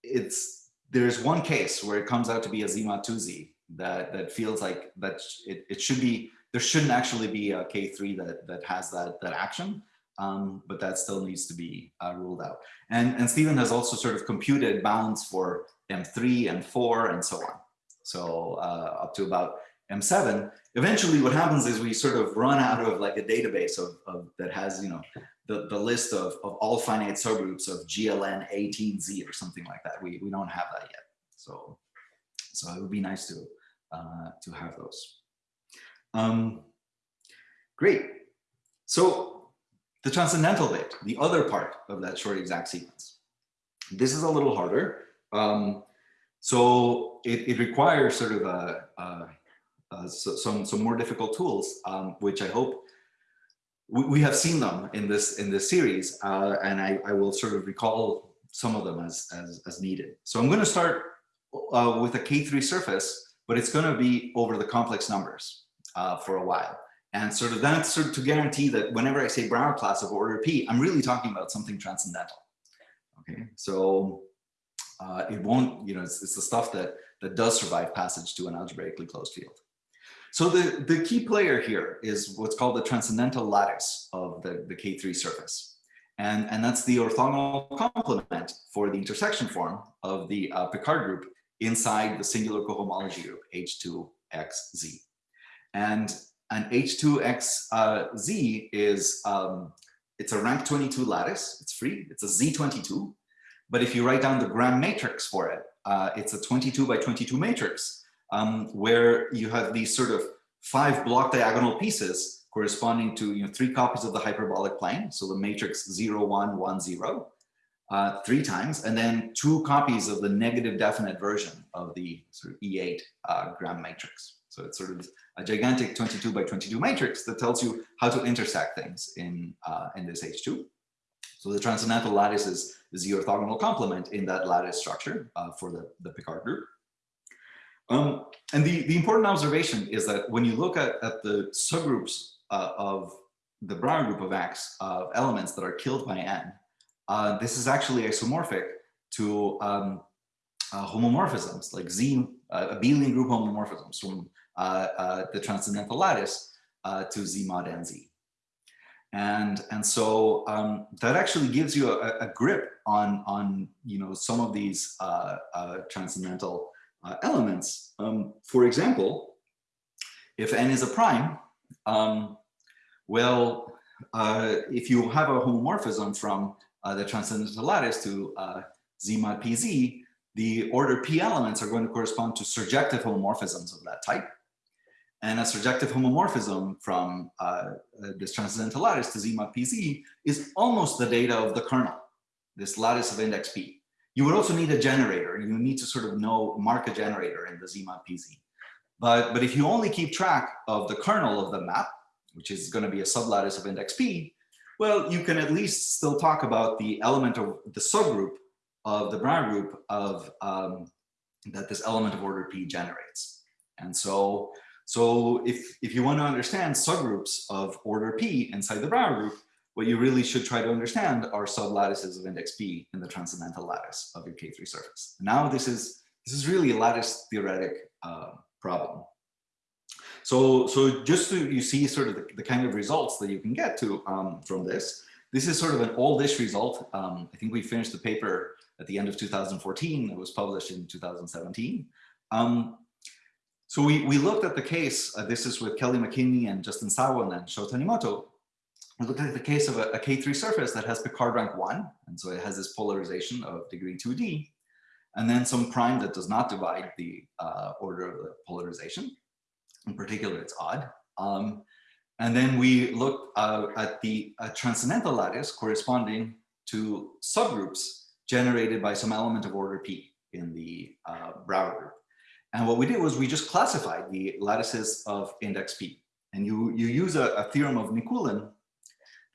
it's, there's one case where it comes out to be a Z mod 2Z that, that feels like that it, it should be, there shouldn't actually be a K3 that, that has that, that action um, but that still needs to be uh, ruled out. And, and Stephen has also sort of computed bounds for M3, M4, and so on. So uh, up to about M7. Eventually what happens is we sort of run out of like a database of, of that has, you know, the, the list of, of all finite subgroups of GLN 18Z or something like that. We, we don't have that yet. So, so it would be nice to, uh, to have those. Um, great. So the transcendental bit, the other part of that short exact sequence. This is a little harder. Um, so it, it, requires sort of a, a, a, some, some more difficult tools, um, which I hope we, we, have seen them in this in this series, uh, and I, I, will sort of recall some of them as, as, as needed. So I'm going to start uh, with a K3 surface but it's going to be over the complex numbers uh, for a while. And sort of that's sort of to guarantee that whenever I say Brauer class of order P, I'm really talking about something transcendental. Okay, so uh, it won't, you know, it's, it's the stuff that that does survive passage to an algebraically closed field. So the, the key player here is what's called the transcendental lattice of the, the K3 surface. And, and that's the orthogonal complement for the intersection form of the uh, Picard group inside the singular cohomology group H2XZ. And an H2XZ uh, is, um, it's a rank 22 lattice, it's free, it's a Z22. But if you write down the Gram matrix for it, uh, it's a 22 by 22 matrix um, where you have these sort of five block diagonal pieces corresponding to you know, three copies of the hyperbolic plane. So the matrix 0, 1, 1, 0, uh, three times, and then two copies of the negative definite version of the sort of E8 uh, Gram matrix. So it's sort of a gigantic 22 by 22 matrix that tells you how to intersect things in, uh, in this H2. So the transcendental lattice is, is the orthogonal complement in that lattice structure uh, for the, the Picard group. Um, and the, the important observation is that when you look at, at the subgroups uh, of the Brauer group of X of elements that are killed by N, uh, this is actually isomorphic to um, uh, homomorphisms like Z, uh, abelian group homomorphisms from uh, uh, the transcendental lattice to Z mod NZ. And, and so um, that actually gives you a, a, grip on, on you know, some of these transcendental elements. Um, for example, if n is a prime, um, well, uh, if you have a homomorphism from uh, the transcendental lattice to uh, Z mod PZ, the order P elements are going to correspond to surjective homomorphisms of that type. And a surjective homomorphism from uh, this transcendental lattice to Z mod PZ is almost the data of the kernel, this lattice of index P. You would also need a generator. You need to sort of know, mark a generator in the Z mod PZ. But, but if you only keep track of the kernel of the map, which is going to be a sublattice of index P, well, you can at least still talk about the element of the subgroup of the Brauer group of um, that this element of order P generates. And so, so if, if you want to understand subgroups of order P inside the Brauer group, what you really should try to understand are sublattices of index P in the transcendental lattice of your K3 surface. Now this is, this is really a lattice theoretic uh, problem. So, so just so you see sort of the, the kind of results that you can get to um, from this, this is sort of an oldish result. Um, I think we finished the paper at the end of 2014. It was published in 2017. Um, so we, we looked at the case, uh, this is with Kelly McKinney and Justin Sawon and Sho Tanimoto. We looked at the case of a a K3 surface that has Picard rank one. And so it has this polarization of degree 2D. And then some prime that does not divide the uh, order of the polarization in particular, it's odd. Um, and then we looked uh, at the uh, transcendental lattice corresponding to subgroups generated by some element of order P in the uh, Brauer group. And what we did was we just classified the lattices of index P. And you, you use a, a theorem of Nikulin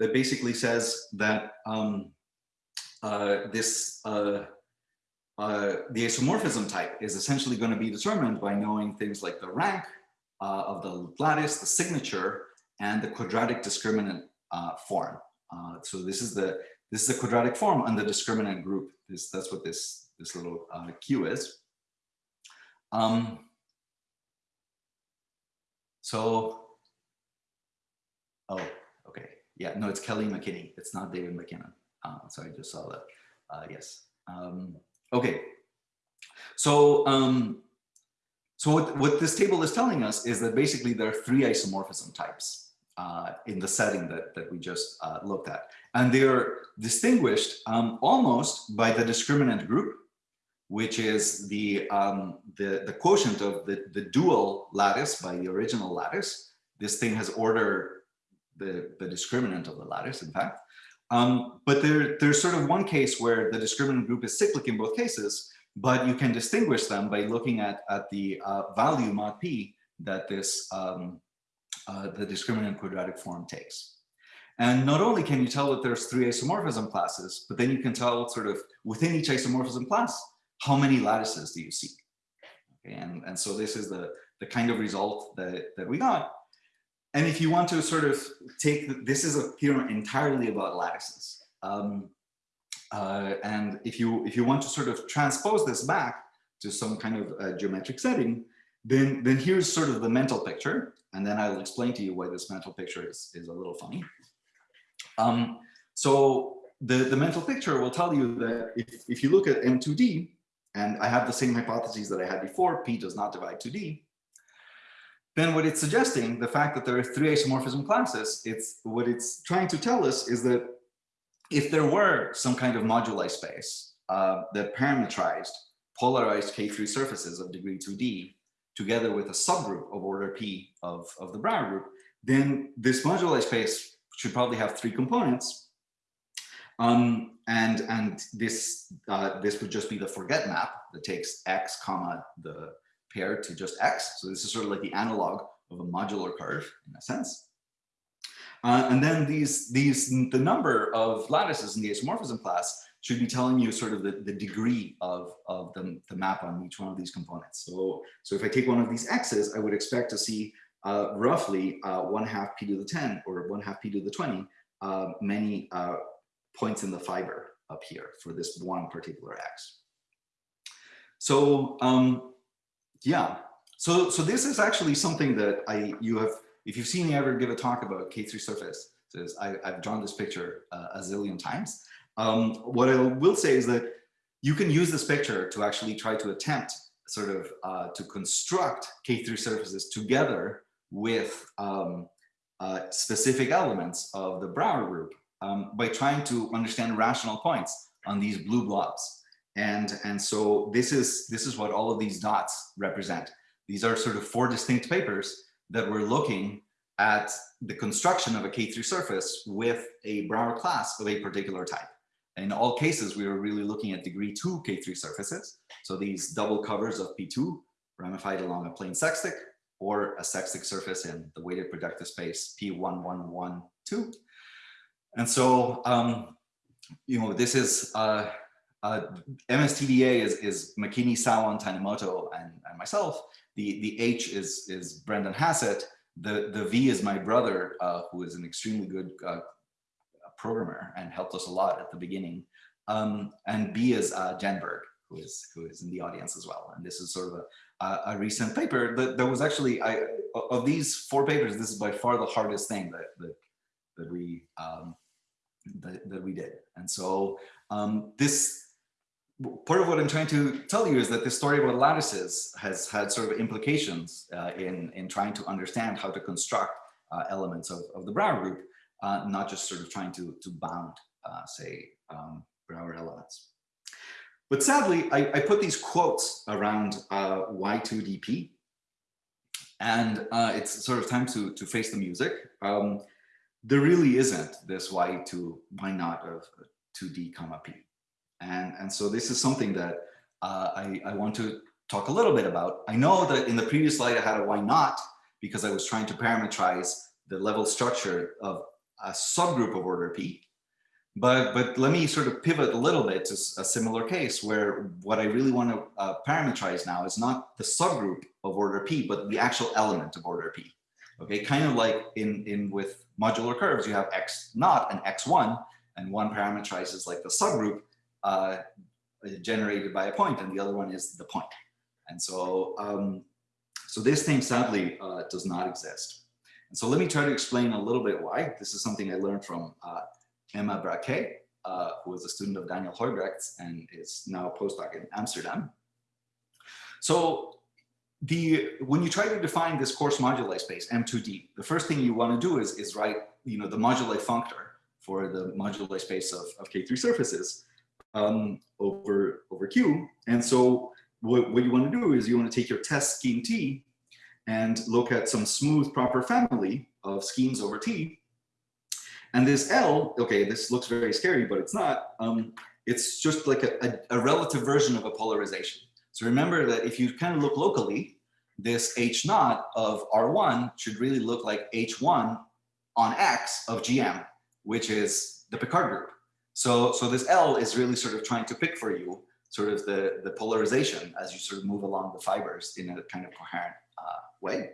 that basically says that um, uh, this uh, uh, the isomorphism type is essentially going to be determined by knowing things like the rank uh, of the lattice, the signature, and the quadratic discriminant uh, form. Uh, so this is the this is the quadratic form on the discriminant group. This that's what this this little Q is. Um, so, oh, yeah, no, it's Kelly McKinney. It's not David McKinnon. Uh, I just saw that. Uh, yes. Um, okay. So um, so what, what this table is telling us is that basically there are three isomorphism types uh, in the setting that, that we just uh, looked at. And they're distinguished um, almost by the discriminant group, which is the, um, the, the quotient of the, the dual lattice by the original lattice. This thing has order the, the discriminant of the lattice, in fact. Um, but there, there's sort of one case where the discriminant group is cyclic in both cases, but you can distinguish them by looking at, at the uh, value mod p that this um, uh, the discriminant quadratic form takes. And not only can you tell that there's three isomorphism classes, but then you can tell sort of within each isomorphism class, how many lattices do you see? Okay, and, and so this is the, the kind of result that, that we got. And if you want to sort of take, this is a theorem entirely about lattices. Um, uh, and if you, if you want to sort of transpose this back to some kind of uh, geometric setting, then, then here's sort of the mental picture. And then I'll explain to you why this mental picture is, is a little funny. Um, so the, the mental picture will tell you that if, if you look at M2D, and I have the same hypotheses that I had before, P does not divide 2D, then what it's suggesting, the fact that there are three isomorphism classes, it's what it's trying to tell us is that if there were some kind of moduli space uh, that parametrized polarized K3 surfaces of degree 2D together with a subgroup of order P of, of the Brauer group, then this moduli space should probably have three components. Um, and and this uh, this would just be the forget map that takes x comma the pair to just x. So this is sort of like the analog of a modular curve in a sense. Uh, and then these these the number of lattices in the isomorphism class should be telling you sort of the, the degree of, of the, the map on each one of these components. So, so if I take one of these x's, I would expect to see uh, roughly uh, one half p to the 10 or one half p to the 20 uh, many uh, points in the fiber up here for this one particular x. So um, yeah, so so this is actually something that I you have if you've seen me ever give a talk about K3 surface, says I, have drawn this picture uh, a zillion times. Um, what I will say is that you can use this picture to actually try to attempt sort of uh, to construct K3 surfaces together with um, uh, specific elements of the Brauer group um, by trying to understand rational points on these blue blobs. And, and so this is, this is what all of these dots represent. These are sort of four distinct papers that we're looking at the construction of a K3 surface with a Brauer class of a particular type. In all cases, we were really looking at degree two K3 surfaces. So these double covers of P2 ramified along a plane sextic or a sextic surface in the weighted projective space P1112. And so, um, you know, this is uh, uh, MSTVA is, is McKinney, Sawon, Tanimoto, and, and myself. The, the H is, is Brendan Hassett. The, the V is my brother, uh, who is an extremely good uh, programmer and helped us a lot at the beginning. Um, and B is uh, Jen Berg, who is who is in the audience as well. And this is sort of a, a, a recent paper that, that was actually, I, of these four papers, this is by far the hardest thing that, that, that we um, that, that we did. And so um, this, part of what I'm trying to tell you is that this story about lattices has had sort of implications uh, in, in trying to understand how to construct uh, elements of, of the Brauer group uh, not just sort of trying to, to bound, uh, say, um, Brauer elements. But sadly, I, I, put these quotes around uh, Y2DP, and uh, it's sort of time to, to face the music. Um, there really isn't this Y2, why not of 2D comma P. And, and so this is something that uh, I, I want to talk a little bit about. I know that in the previous slide I had a why not because I was trying to parametrize the level structure of a subgroup of order P. But, but let me sort of pivot a little bit to a similar case where what I really want to uh, parameterize now is not the subgroup of order P, but the actual element of order P. Okay, kind of like in, in with modular curves, you have x naught and x1, and one parameterizes like the subgroup uh, generated by a point, and the other one is the point. And so, um, so this thing sadly uh, does not exist. And so let me try to explain a little bit why. This is something I learned from uh, Emma Brakkee, uh, who was a student of Daniel Huybrechts and is now a postdoc in Amsterdam. So the when you try to define this coarse moduli space, M2D, the first thing you want to do is, is write you know, the moduli functor for the moduli space of, of K3 surfaces um, over, over Q. And so what, what you want to do is you want to take your test scheme T and look at some smooth proper family of schemes over T. And this L, okay, this looks very scary, but it's not. Um, it's just like a, a, a, relative version of a polarization. So remember that if you kind of look locally, this H naught of R1 should really look like H1 on X of GM, which is the Picard group. So, so this L is really sort of trying to pick for you sort of the, the polarization as you sort of move along the fibers in a kind of coherent uh, way.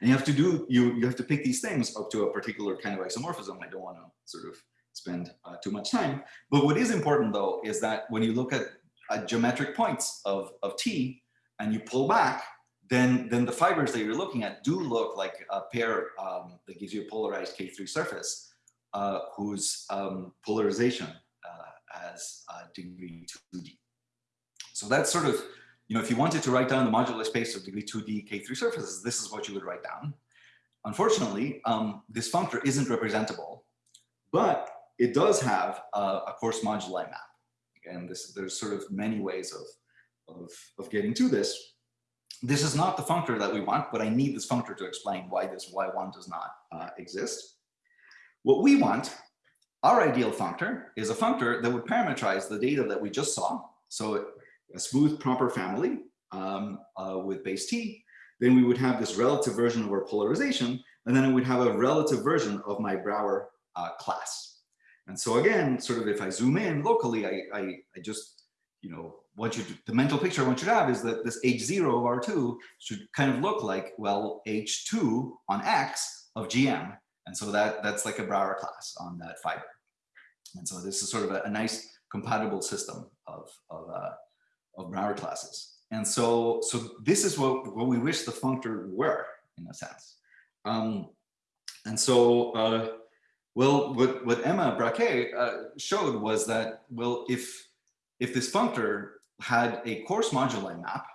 And you have to do, you, you have to pick these things up to a particular kind of isomorphism. I don't want to sort of spend uh, too much time. But what is important though, is that when you look at uh, geometric points of, of T and you pull back, then, then the fibers that you're looking at do look like a pair um, that gives you a polarized K3 surface uh, whose um, polarization uh, has degree 2D. So that's sort of, you know, if you wanted to write down the modular space of degree 2D K3 surfaces, this is what you would write down. Unfortunately, um, this functor isn't representable, but it does have a, a coarse moduli map. And this, there's sort of many ways of, of, of getting to this. This is not the functor that we want, but I need this functor to explain why this y1 does not uh, exist. What we want, our ideal functor, is a functor that would parameterize the data that we just saw. So a smooth proper family um, uh, with base t, then we would have this relative version of our polarization, and then it would have a relative version of my Brauer uh, class. And so again, sort of if I zoom in locally, I, I, I just, you know, what you the mental picture I want you to have is that this H0 of R2 should kind of look like, well, H2 on X of GM. And so that that's like a Brauer class on that fiber. And so this is sort of a, a nice compatible system of, of, uh, of classes. And so, so this is what, what we wish the functor were, in a sense. Um, and so, uh, well, what, what Emma Brakkee uh, showed was that, well, if, if this functor had a coarse moduli map,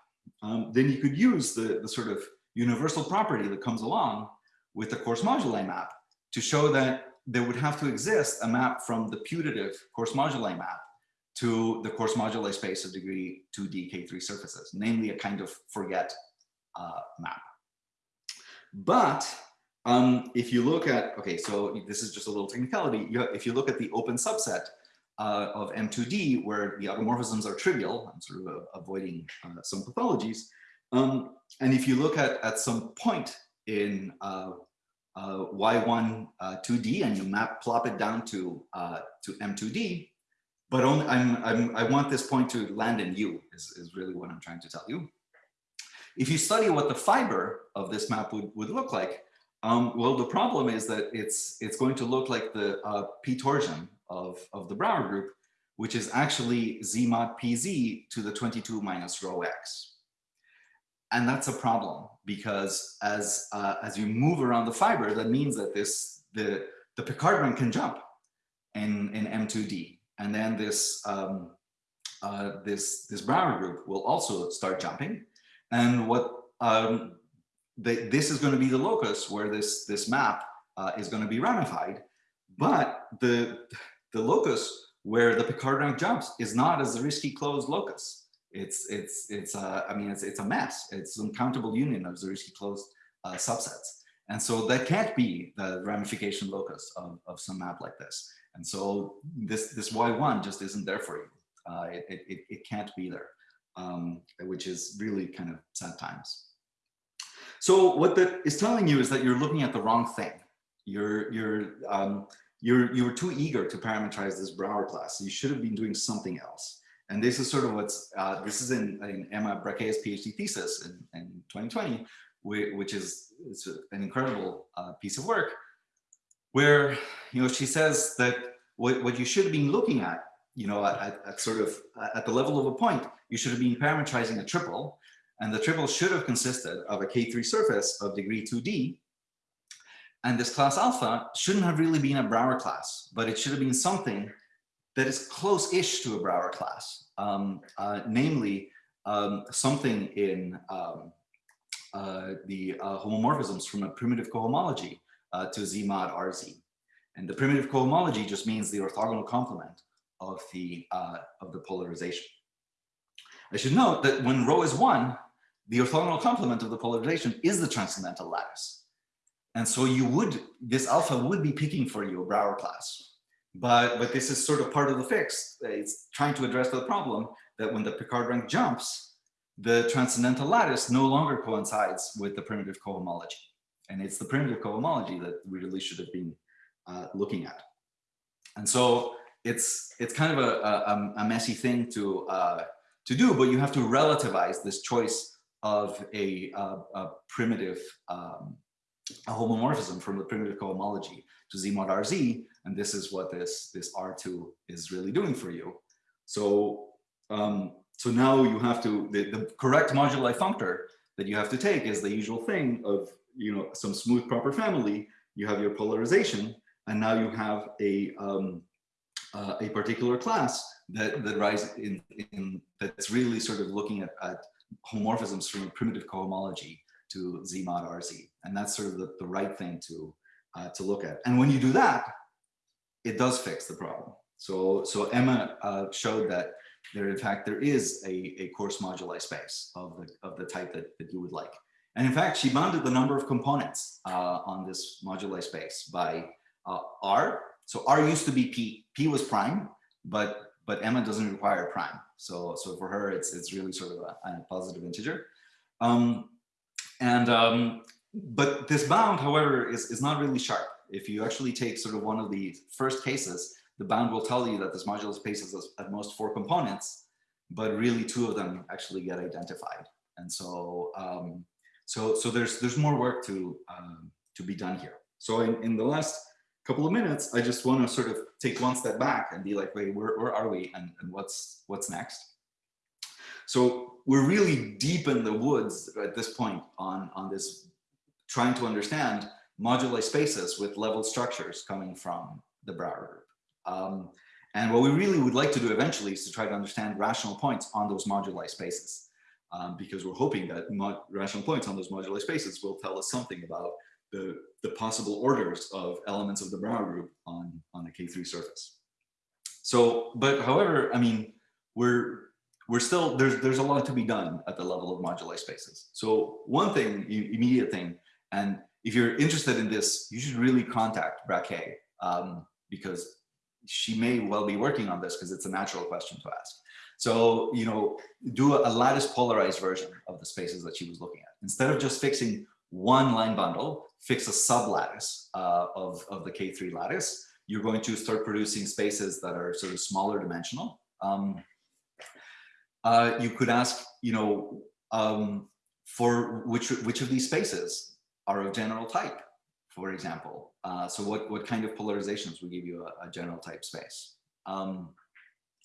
um, then you could use the, the sort of universal property that comes along with the coarse moduli map to show that there would have to exist a map from the putative coarse moduli map to the coarse moduli space of degree 2D K3 surfaces, namely a kind of forget uh, map. But um, if you look at, okay, so this is just a little technicality. You, if you look at the open subset uh, of M2D, where the automorphisms are trivial, I'm sort of uh, avoiding uh, some pathologies. Um, and if you look at, at some point in uh, uh, Y1 uh, 2D and you map plop it down to, uh, to M2D, but only, I'm, I'm, i want this point to land in U is, is really what I'm trying to tell you. If you study what the fiber of this map would, would look like, um, well, the problem is that it's it's going to look like the uh, p torsion of, of the Brauer group, which is actually z mod pz to the 22 minus rho x. And that's a problem because as uh, as you move around the fiber, that means that this the the Picard rank can jump in in M2D, and then this um, uh, this this Brauer group will also start jumping. And what um, the, this is going to be the locus where this this map uh, is going to be ramified, but the the locus where the Picard rank jumps is not as a Zariski closed locus. It's it's it's uh, I mean it's it's a mess. It's an uncountable union of Zariski closed uh, subsets, and so that can't be the ramification locus of, of some map like this. And so this this y1 just isn't there for you. Uh, it, it it can't be there, um, which is really kind of sad times. So what that is telling you is that you're looking at the wrong thing. You're you're um, you're you were too eager to parameterize this Brauer class. You should have been doing something else. And this is sort of what's uh, this is in, in Emma Brakkee's PhD thesis in, in 2020, which is an incredible uh, piece of work, where you know she says that what, what you should have been looking at, you know, at, at sort of at the level of a point, you should have been parametrizing a triple, and the triple should have consisted of a K3 surface of degree 2D and this class alpha shouldn't have really been a Brauer class, but it should have been something that is close-ish to a Brauer class, um, uh, namely um, something in um, uh, the uh, homomorphisms from a primitive cohomology uh, to Z mod RZ. And the primitive cohomology just means the orthogonal complement of the, uh, of the polarization. I should note that when rho is one, the orthogonal complement of the polarization is the transcendental lattice. And so you would, this alpha would be picking for you a Brauer class. But, but this is sort of part of the fix. It's trying to address the problem that when the Picard rank jumps, the transcendental lattice no longer coincides with the primitive cohomology. And it's the primitive cohomology that we really should have been uh, looking at. And so it's it's kind of a, a, a messy thing to uh, to do, but you have to relativize this choice of a, a, a primitive um, a homomorphism from the primitive cohomology to Z mod RZ, and this is what this this R2 is really doing for you. So um, so now you have to the, the correct moduli functor that you have to take is the usual thing of you know some smooth proper family. You have your polarization, and now you have a um, uh, a particular class that that rise in, in that's really sort of looking at, at homomorphisms from primitive cohomology to Z mod RZ. And that's sort of the, the right thing to, uh, to look at. And when you do that, it does fix the problem. So, so Emma uh, showed that there, in fact, there is a, a coarse moduli space of the, of the type that, that you would like. And in fact, she bounded the number of components uh, on this moduli space by uh, R. So R used to be P. P was prime, but but Emma doesn't require prime. So so for her, it's it's really sort of a, a positive integer. Um, and um, but this bound, however, is, is not really sharp. If you actually take sort of one of the first cases, the bound will tell you that this modular space has at most four components, but really two of them actually get identified. And so um, so so there's there's more work to um, to be done here. So in, in the last couple of minutes, I just want to sort of take one step back and be like, wait, where, where are we and, and what's what's next? So we're really deep in the woods at this point on, on this, trying to understand moduli spaces with level structures coming from the Brauer group. Um, and what we really would like to do eventually is to try to understand rational points on those moduli spaces. Um, because we're hoping that rational points on those moduli spaces will tell us something about the, the possible orders of elements of the Brauer group on, on the K3 surface. So, but however, I mean, we're we're still there's there's a lot to be done at the level of moduli spaces. So one thing, immediate thing, and if you're interested in this, you should really contact Brakkee um, because she may well be working on this because it's a natural question to ask. So, you know, do a, a lattice polarized version of the spaces that she was looking at. Instead of just fixing one line bundle, fix a sublattice uh, of, of the K3 lattice. You're going to start producing spaces that are sort of smaller dimensional. Um, uh, you could ask, you know, um, for which which of these spaces are of general type, for example. Uh, so what what kind of polarizations would give you a, a general type space? Um,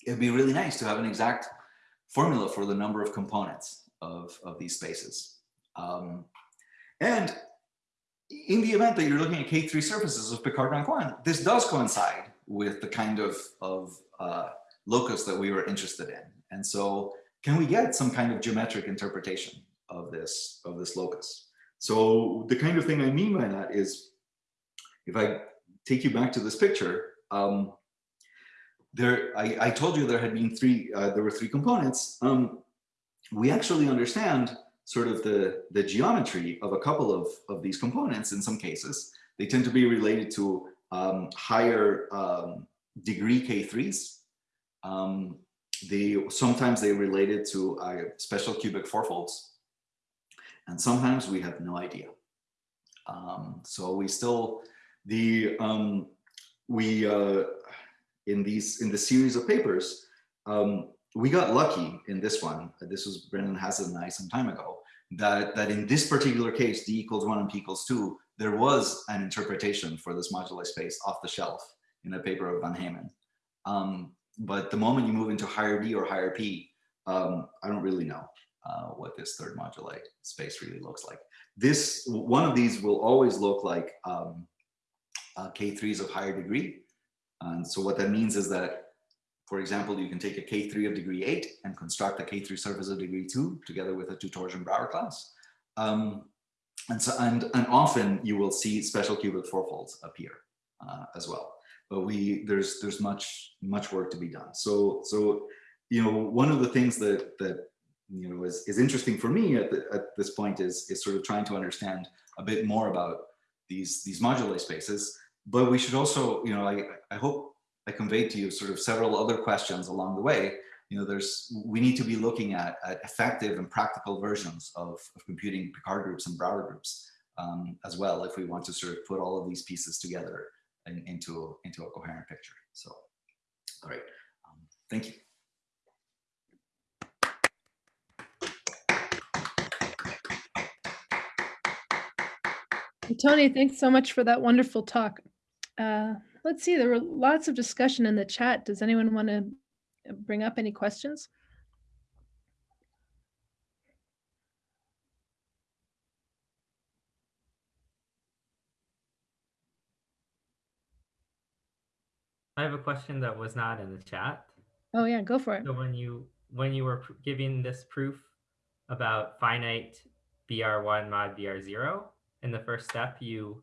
it'd be really nice to have an exact formula for the number of components of of these spaces. Um, and in the event that you're looking at K3 surfaces of Picard rank one, this does coincide with the kind of, of uh, locus that we were interested in. And so can we get some kind of geometric interpretation of this, of this locus? So the kind of thing I mean by that is, if I take you back to this picture, um, there, I, I, told you there had been three, uh, there were three components. Um, we actually understand sort of the, the geometry of a couple of, of these components in some cases. They tend to be related to um, higher um, degree K3s. Um, they sometimes they related to uh, special cubic fourfolds, and sometimes we have no idea. Um, so we still the um, we uh, in these in the series of papers um, we got lucky in this one. This was Brendan Hassett and I some time ago. That that in this particular case, d equals one and p equals two, there was an interpretation for this moduli space off the shelf in a paper of Van Geemen. Um, but the moment you move into higher D or higher P, um, I don't really know uh, what this third moduli space really looks like. This one of these will always look like um, uh, K3s of higher degree. And so what that means is that for example, you can take a K3 of degree 8 and construct a K3 surface of degree 2 together with a two torsion Brauer class. Um, and, so, and, and often you will see special cubic fourfolds appear uh, as well. But we there's there's much much work to be done. So so you know one of the things that that you know is, is interesting for me at, the, at this point is is sort of trying to understand a bit more about these these moduli spaces. But we should also you know I I hope I conveyed to you sort of several other questions along the way. You know, there's we need to be looking at, at effective and practical versions of, of computing Picard groups and Brauer groups um, as well if we want to sort of put all of these pieces together in, into into a coherent picture. So, All right. Um, thank you. Tony, thanks so much for that wonderful talk. Uh, let's see, there were lots of discussion in the chat. Does anyone want to bring up any questions? I have a question that was not in the chat. Oh yeah, go for it. So when you when you were giving this proof about finite br1 mod br0 in the first step, you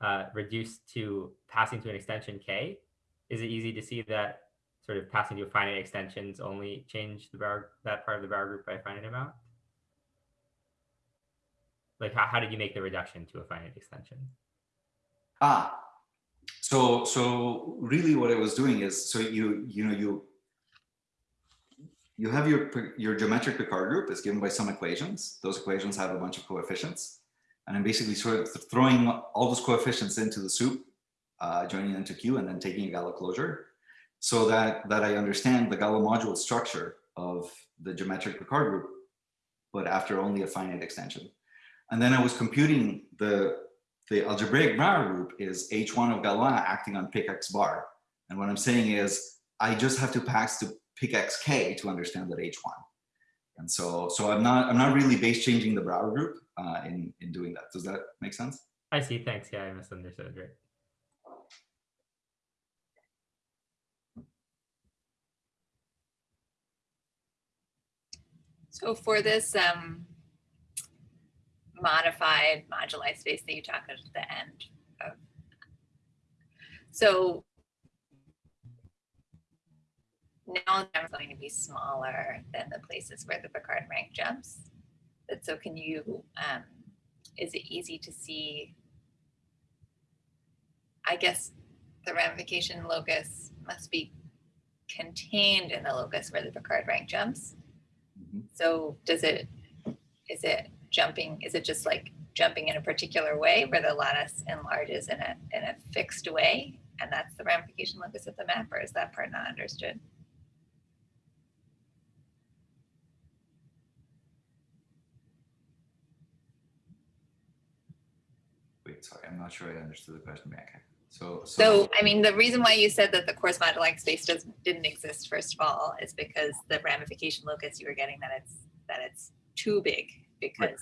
uh, reduced to passing to an extension k. Is it easy to see that sort of passing to finite extensions only change the Brauer that part of the Brauer group by a finite amount? Like how, how did you make the reduction to a finite extension? Ah, so so really what I was doing is so you you know you you have your your geometric Picard group is given by some equations. Those equations have a bunch of coefficients, and I'm basically sort of throwing all those coefficients into the soup, uh, joining them to Q, and then taking a Galois closure, so that that I understand the Galois module structure of the geometric Picard group, but after only a finite extension. And then I was computing the the algebraic Brauer group is H1 of Galois acting on Pic X bar. And what I'm saying is I just have to pass to Pic XK to understand that H1. And so so I'm not I'm not really base changing the Brauer group uh, in, in doing that. Does that make sense? I see. Thanks. Yeah, I misunderstood. Great. So for this um, modified moduli space that you talked about at the end of, so now I'm going to be smaller than the places where the Picard rank jumps. But so can you, um, is it easy to see? I guess the ramification locus must be contained in the locus where the Picard rank jumps. Mhm. So does it, is it jumping, is it just like jumping in a particular way where the lattice enlarges in a, in a fixed way? And that's the ramification locus of the map, or is that part not understood? Sorry, I'm not sure I understood the question, Bianca. So So, I mean, the reason why you said that the coarse moduli space does, didn't exist, first of all, is because the ramification locus, you were getting that it's, that it's too big because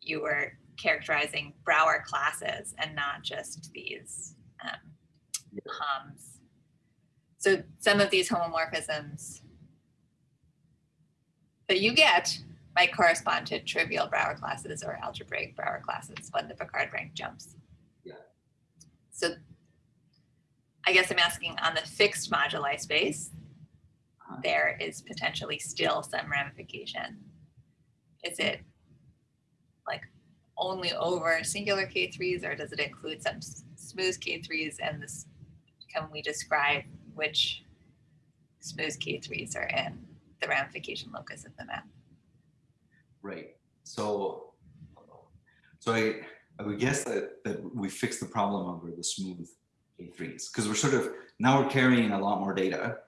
you were characterizing Brauer classes and not just these um, Yeah. hums. So some of these homomorphisms that you get might correspond to trivial Brauer classes or algebraic Brauer classes when the Picard rank jumps. Yeah. So I guess I'm asking on the fixed moduli space, Uh-huh. there is potentially still some ramification. Is it like only over singular K3s or does it include some smooth K3s and this, can we describe which smooth K3s are in the ramification locus of the map? Right. So, so I, I would guess that, that we fixed the problem over the smooth K3s because we're sort of, now we're carrying a lot more data.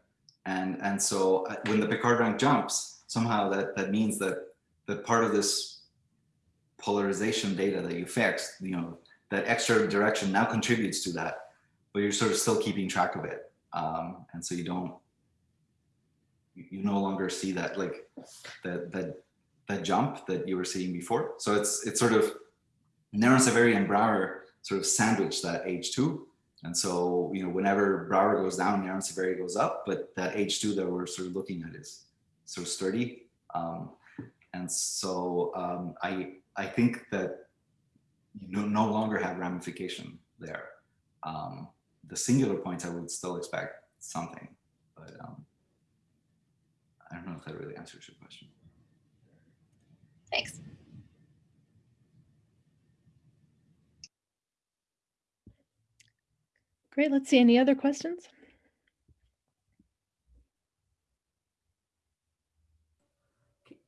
And, and so uh, when the Picard rank jumps, somehow that, that means that, that part of this polarization data that you fixed, you know, that extra direction now contributes to that, but you're sort of still keeping track of it. Um, and so you don't, you no longer see that like that, that that jump that you were seeing before. So it's it's sort of Néron-Severi and Brauer sort of sandwich that H2. And so, you know, whenever Brauer goes down, Néron-Severi goes up, but that H2 that we're sort of looking at is sort of sturdy. Um, and so um, I I think that you no, no longer have ramification there. Um, the singular points I would still expect something, but um, I don't know if that really answers your question. Thanks. Great. Let's see. Any other questions?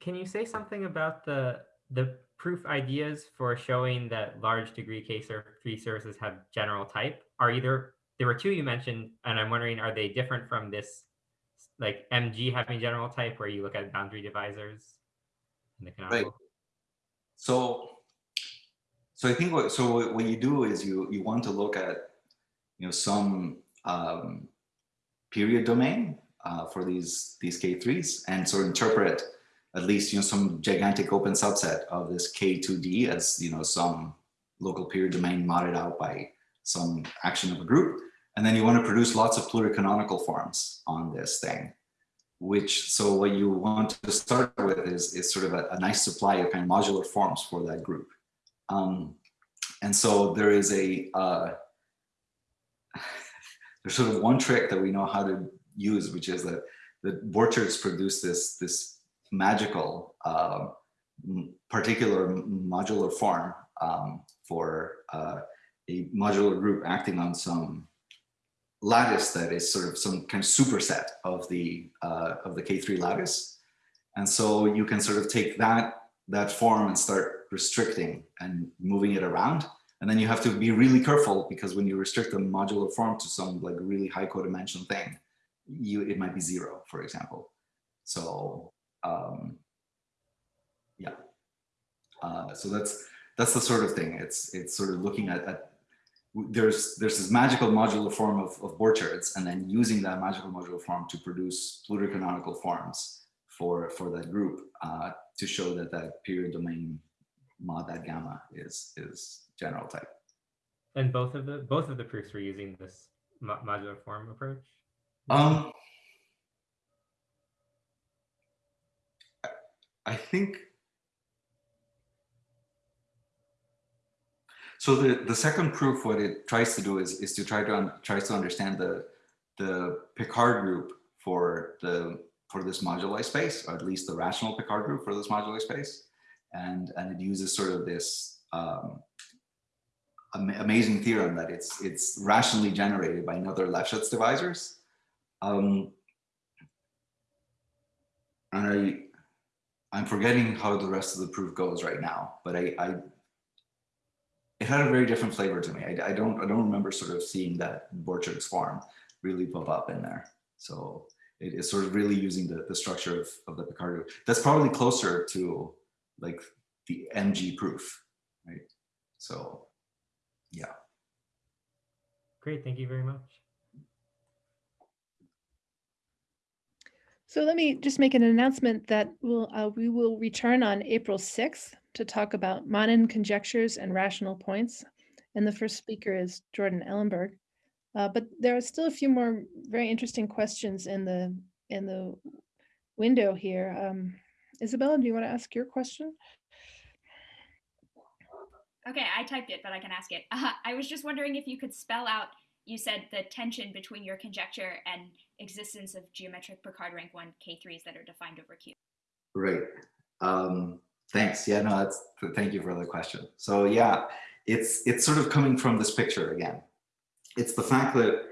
Can you say something about the the proof ideas for showing that large degree K3 surfaces have general type? Are either there were two you mentioned, and I'm wondering, are they different from this, like MG having general type, where you look at boundary divisors in the canonical? So, so I think what so what, what you do is you you want to look at you know some um, period domain uh, for these these K3s and sort of interpret at least you know some gigantic open subset of this K2D as you know some local period domain modded out by some action of a group. And then you want to produce lots of pluricanonical forms on this thing, which, so what you want to start with is, is sort of a, a nice supply of kind of modular forms for that group. Um, and so there is a, uh, there's sort of one trick that we know how to use, which is that the Borcherds produce this, this magical uh, particular modular form um, for uh, a modular group acting on some lattice that is sort of some kind of superset of the uh, of the K3 lattice. And so you can sort of take that that form and start restricting and moving it around. And then you have to be really careful because when you restrict a modular form to some like really high codimension thing, you it might be zero, for example. So um, yeah. Uh, so that's that's the sort of thing. It's it's sort of looking at, at there's there's this magical modular form of, of Borcherds and then using that magical modular form to produce pluricanonical forms for for that group uh, to show that that period domain mod that gamma is is general type. And both of the both of the proofs were using this mo modular form approach. Um, I think So the, the second proof, what it tries to do is, is to try to tries to understand the the Picard group for the for this moduli space, or at least the rational Picard group for this moduli space, and and it uses sort of this um, am amazing theorem that it's it's rationally generated by Noether-Lefschetz divisors. Um, and I I'm forgetting how the rest of the proof goes right now, but I, I it had a very different flavor to me. I, I don't I don't remember sort of seeing that Borcherds form really pop up in there. So it is sort of really using the, the structure of, of the Picardo. That's probably closer to like the MG proof, right? So yeah. Great, thank you very much. So let me just make an announcement that we'll, uh, we will return on April 6th to talk about Manin conjectures and rational points. And the first speaker is Jordan Ellenberg. Uh, but there are still a few more very interesting questions in the in the window here. Um, Isabella, do you want to ask your question? Okay, I typed it, but I can ask it. Uh, I was just wondering if you could spell out, you said the tension between your conjecture and existence of geometric Picard rank 1 K3s that are defined over Q. Right. Um, Thanks. Yeah, no, that's thank you for the question. So yeah, it's it's sort of coming from this picture again. It's the fact that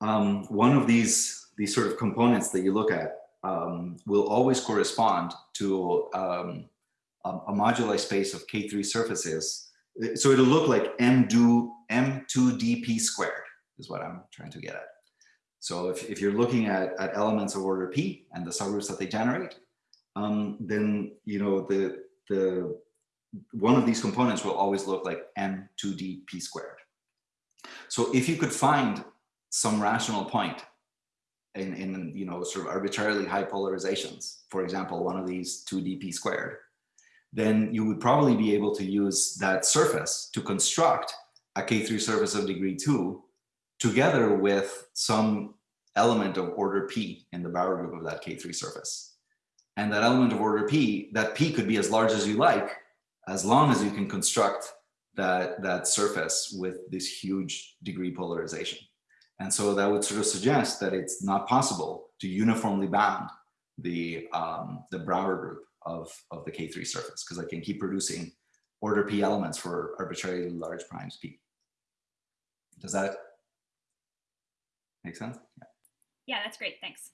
um, one of these these sort of components that you look at um, will always correspond to um, a, a moduli space of K3 surfaces. So it'll look like M do M2DP squared is what I'm trying to get at. So if, if you're looking at, at elements of order P and the subgroups that they generate, um, then you know the the one of these components will always look like m2d p squared. So if you could find some rational point in, in you know sort of arbitrarily high polarizations, for example, one of these 2dp squared, then you would probably be able to use that surface to construct a K3 surface of degree two together with some element of order P in the Brauer group of that K3 surface. And that element of order P, that P could be as large as you like, as long as you can construct that, that surface with this huge degree polarization. And so that would sort of suggest that it's not possible to uniformly bound the, um, the Brauer group of, of the K3 surface, because I can keep producing order P elements for arbitrarily large primes P. Does that make sense? Yeah, yeah that's great. Thanks.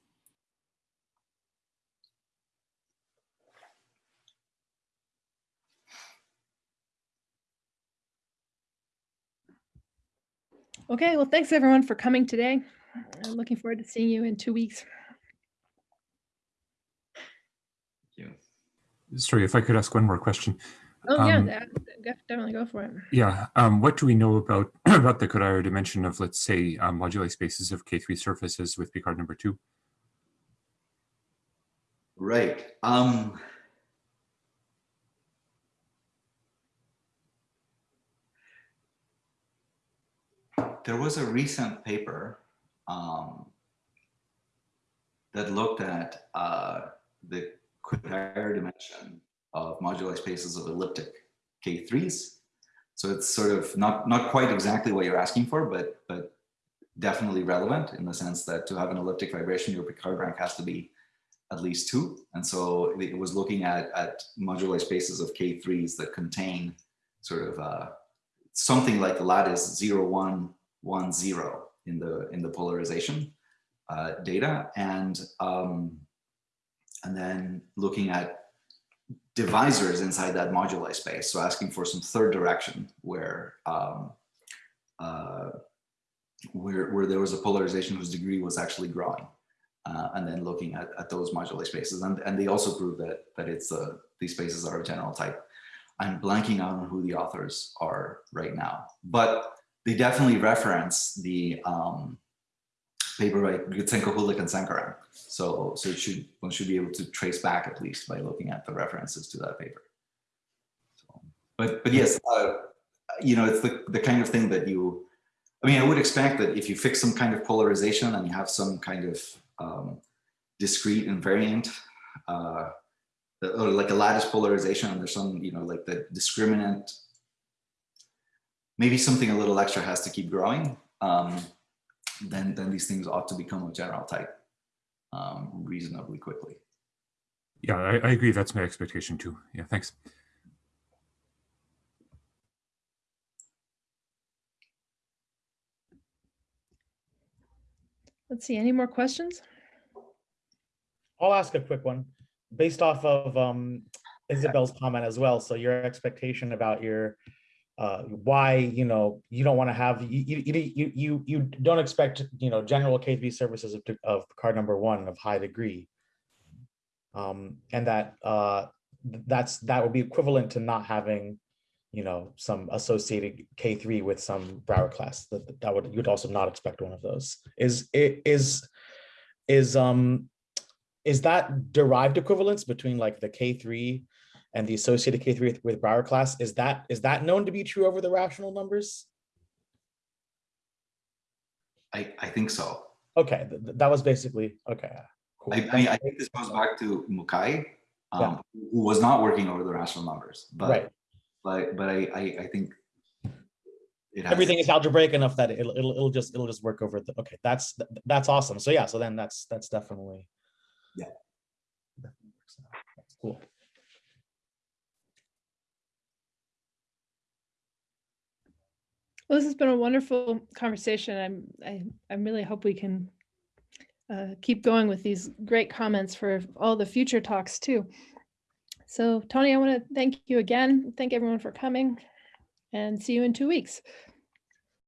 Okay, well, thanks everyone for coming today. I'm looking forward to seeing you in two weeks. Thank you. Sorry, if I could ask one more question. Oh, yeah, Um, that- def- definitely go for it. Yeah, um, what do we know about about the Kodaira dimension of, let's say, um, moduli spaces of K3 surfaces with Picard number two? Right. Um, there was a recent paper um, that looked at uh, the Kodaira dimension of moduli spaces of elliptic K3s. So it's sort of not not quite exactly what you're asking for, but but definitely relevant in the sense that to have an elliptic fibration, your Picard rank has to be at least two. And so it was looking at, at moduli spaces of K3s that contain sort of uh, something like the lattice 0, 1, 1, 0 in the, in the polarization uh, data. And, um, and then looking at divisors inside that moduli space. So asking for some third direction where, um, uh, where, where there was a polarization whose degree was actually growing uh, and then looking at, at those moduli spaces. And, and they also prove that, that it's uh, these spaces are a general type. I'm blanking out on who the authors are right now, but they definitely reference the um, paper by Gritsenko, Hulek, and Sankaran. So, so should, one should be able to trace back at least by looking at the references to that paper. So, but, but yes, uh, you know, it's the, the kind of thing that you, I mean, I would expect that if you fix some kind of polarization and you have some kind of um, discrete invariant, uh, or like a lattice polarization, and there's some, you know, like the discriminant, maybe something a little extra has to keep growing, um, then, then these things ought to become a general type um, reasonably quickly. Yeah, I, I agree. That's my expectation too. Yeah, thanks. Let's see, any more questions? I'll ask a quick one based off of um, Isabel's comment as well. So your expectation about your uh, why you know you don't want to have you you you you you don't expect you know general K3 surfaces of, of card number one of high degree, um, and that uh, that's that would be equivalent to not having you know some associated K3 with some Brauer class. That that would you'd also not expect one of those. Is is is um is that derived equivalence between like the K3 and the associated K3 with, with Brauer class? Is that is that known to be true over the rational numbers? I, I think so. Okay, th- th- that was basically okay. Cool. I, I mean, I think this goes back to Mukai, um, who was not working over the rational numbers, but right. but but I I, I think it has, Everything is algebraic enough that it'll, it'll it'll just it'll just work over the okay. That's that's awesome. So yeah, so then that's that's definitely Yeah. definitely works out. That's cool. Well, this has been a wonderful conversation. I'm, I, I really hope we can uh, keep going with these great comments for all the future talks too. So Tony, I want to thank you again. Thank everyone for coming and see you in two weeks.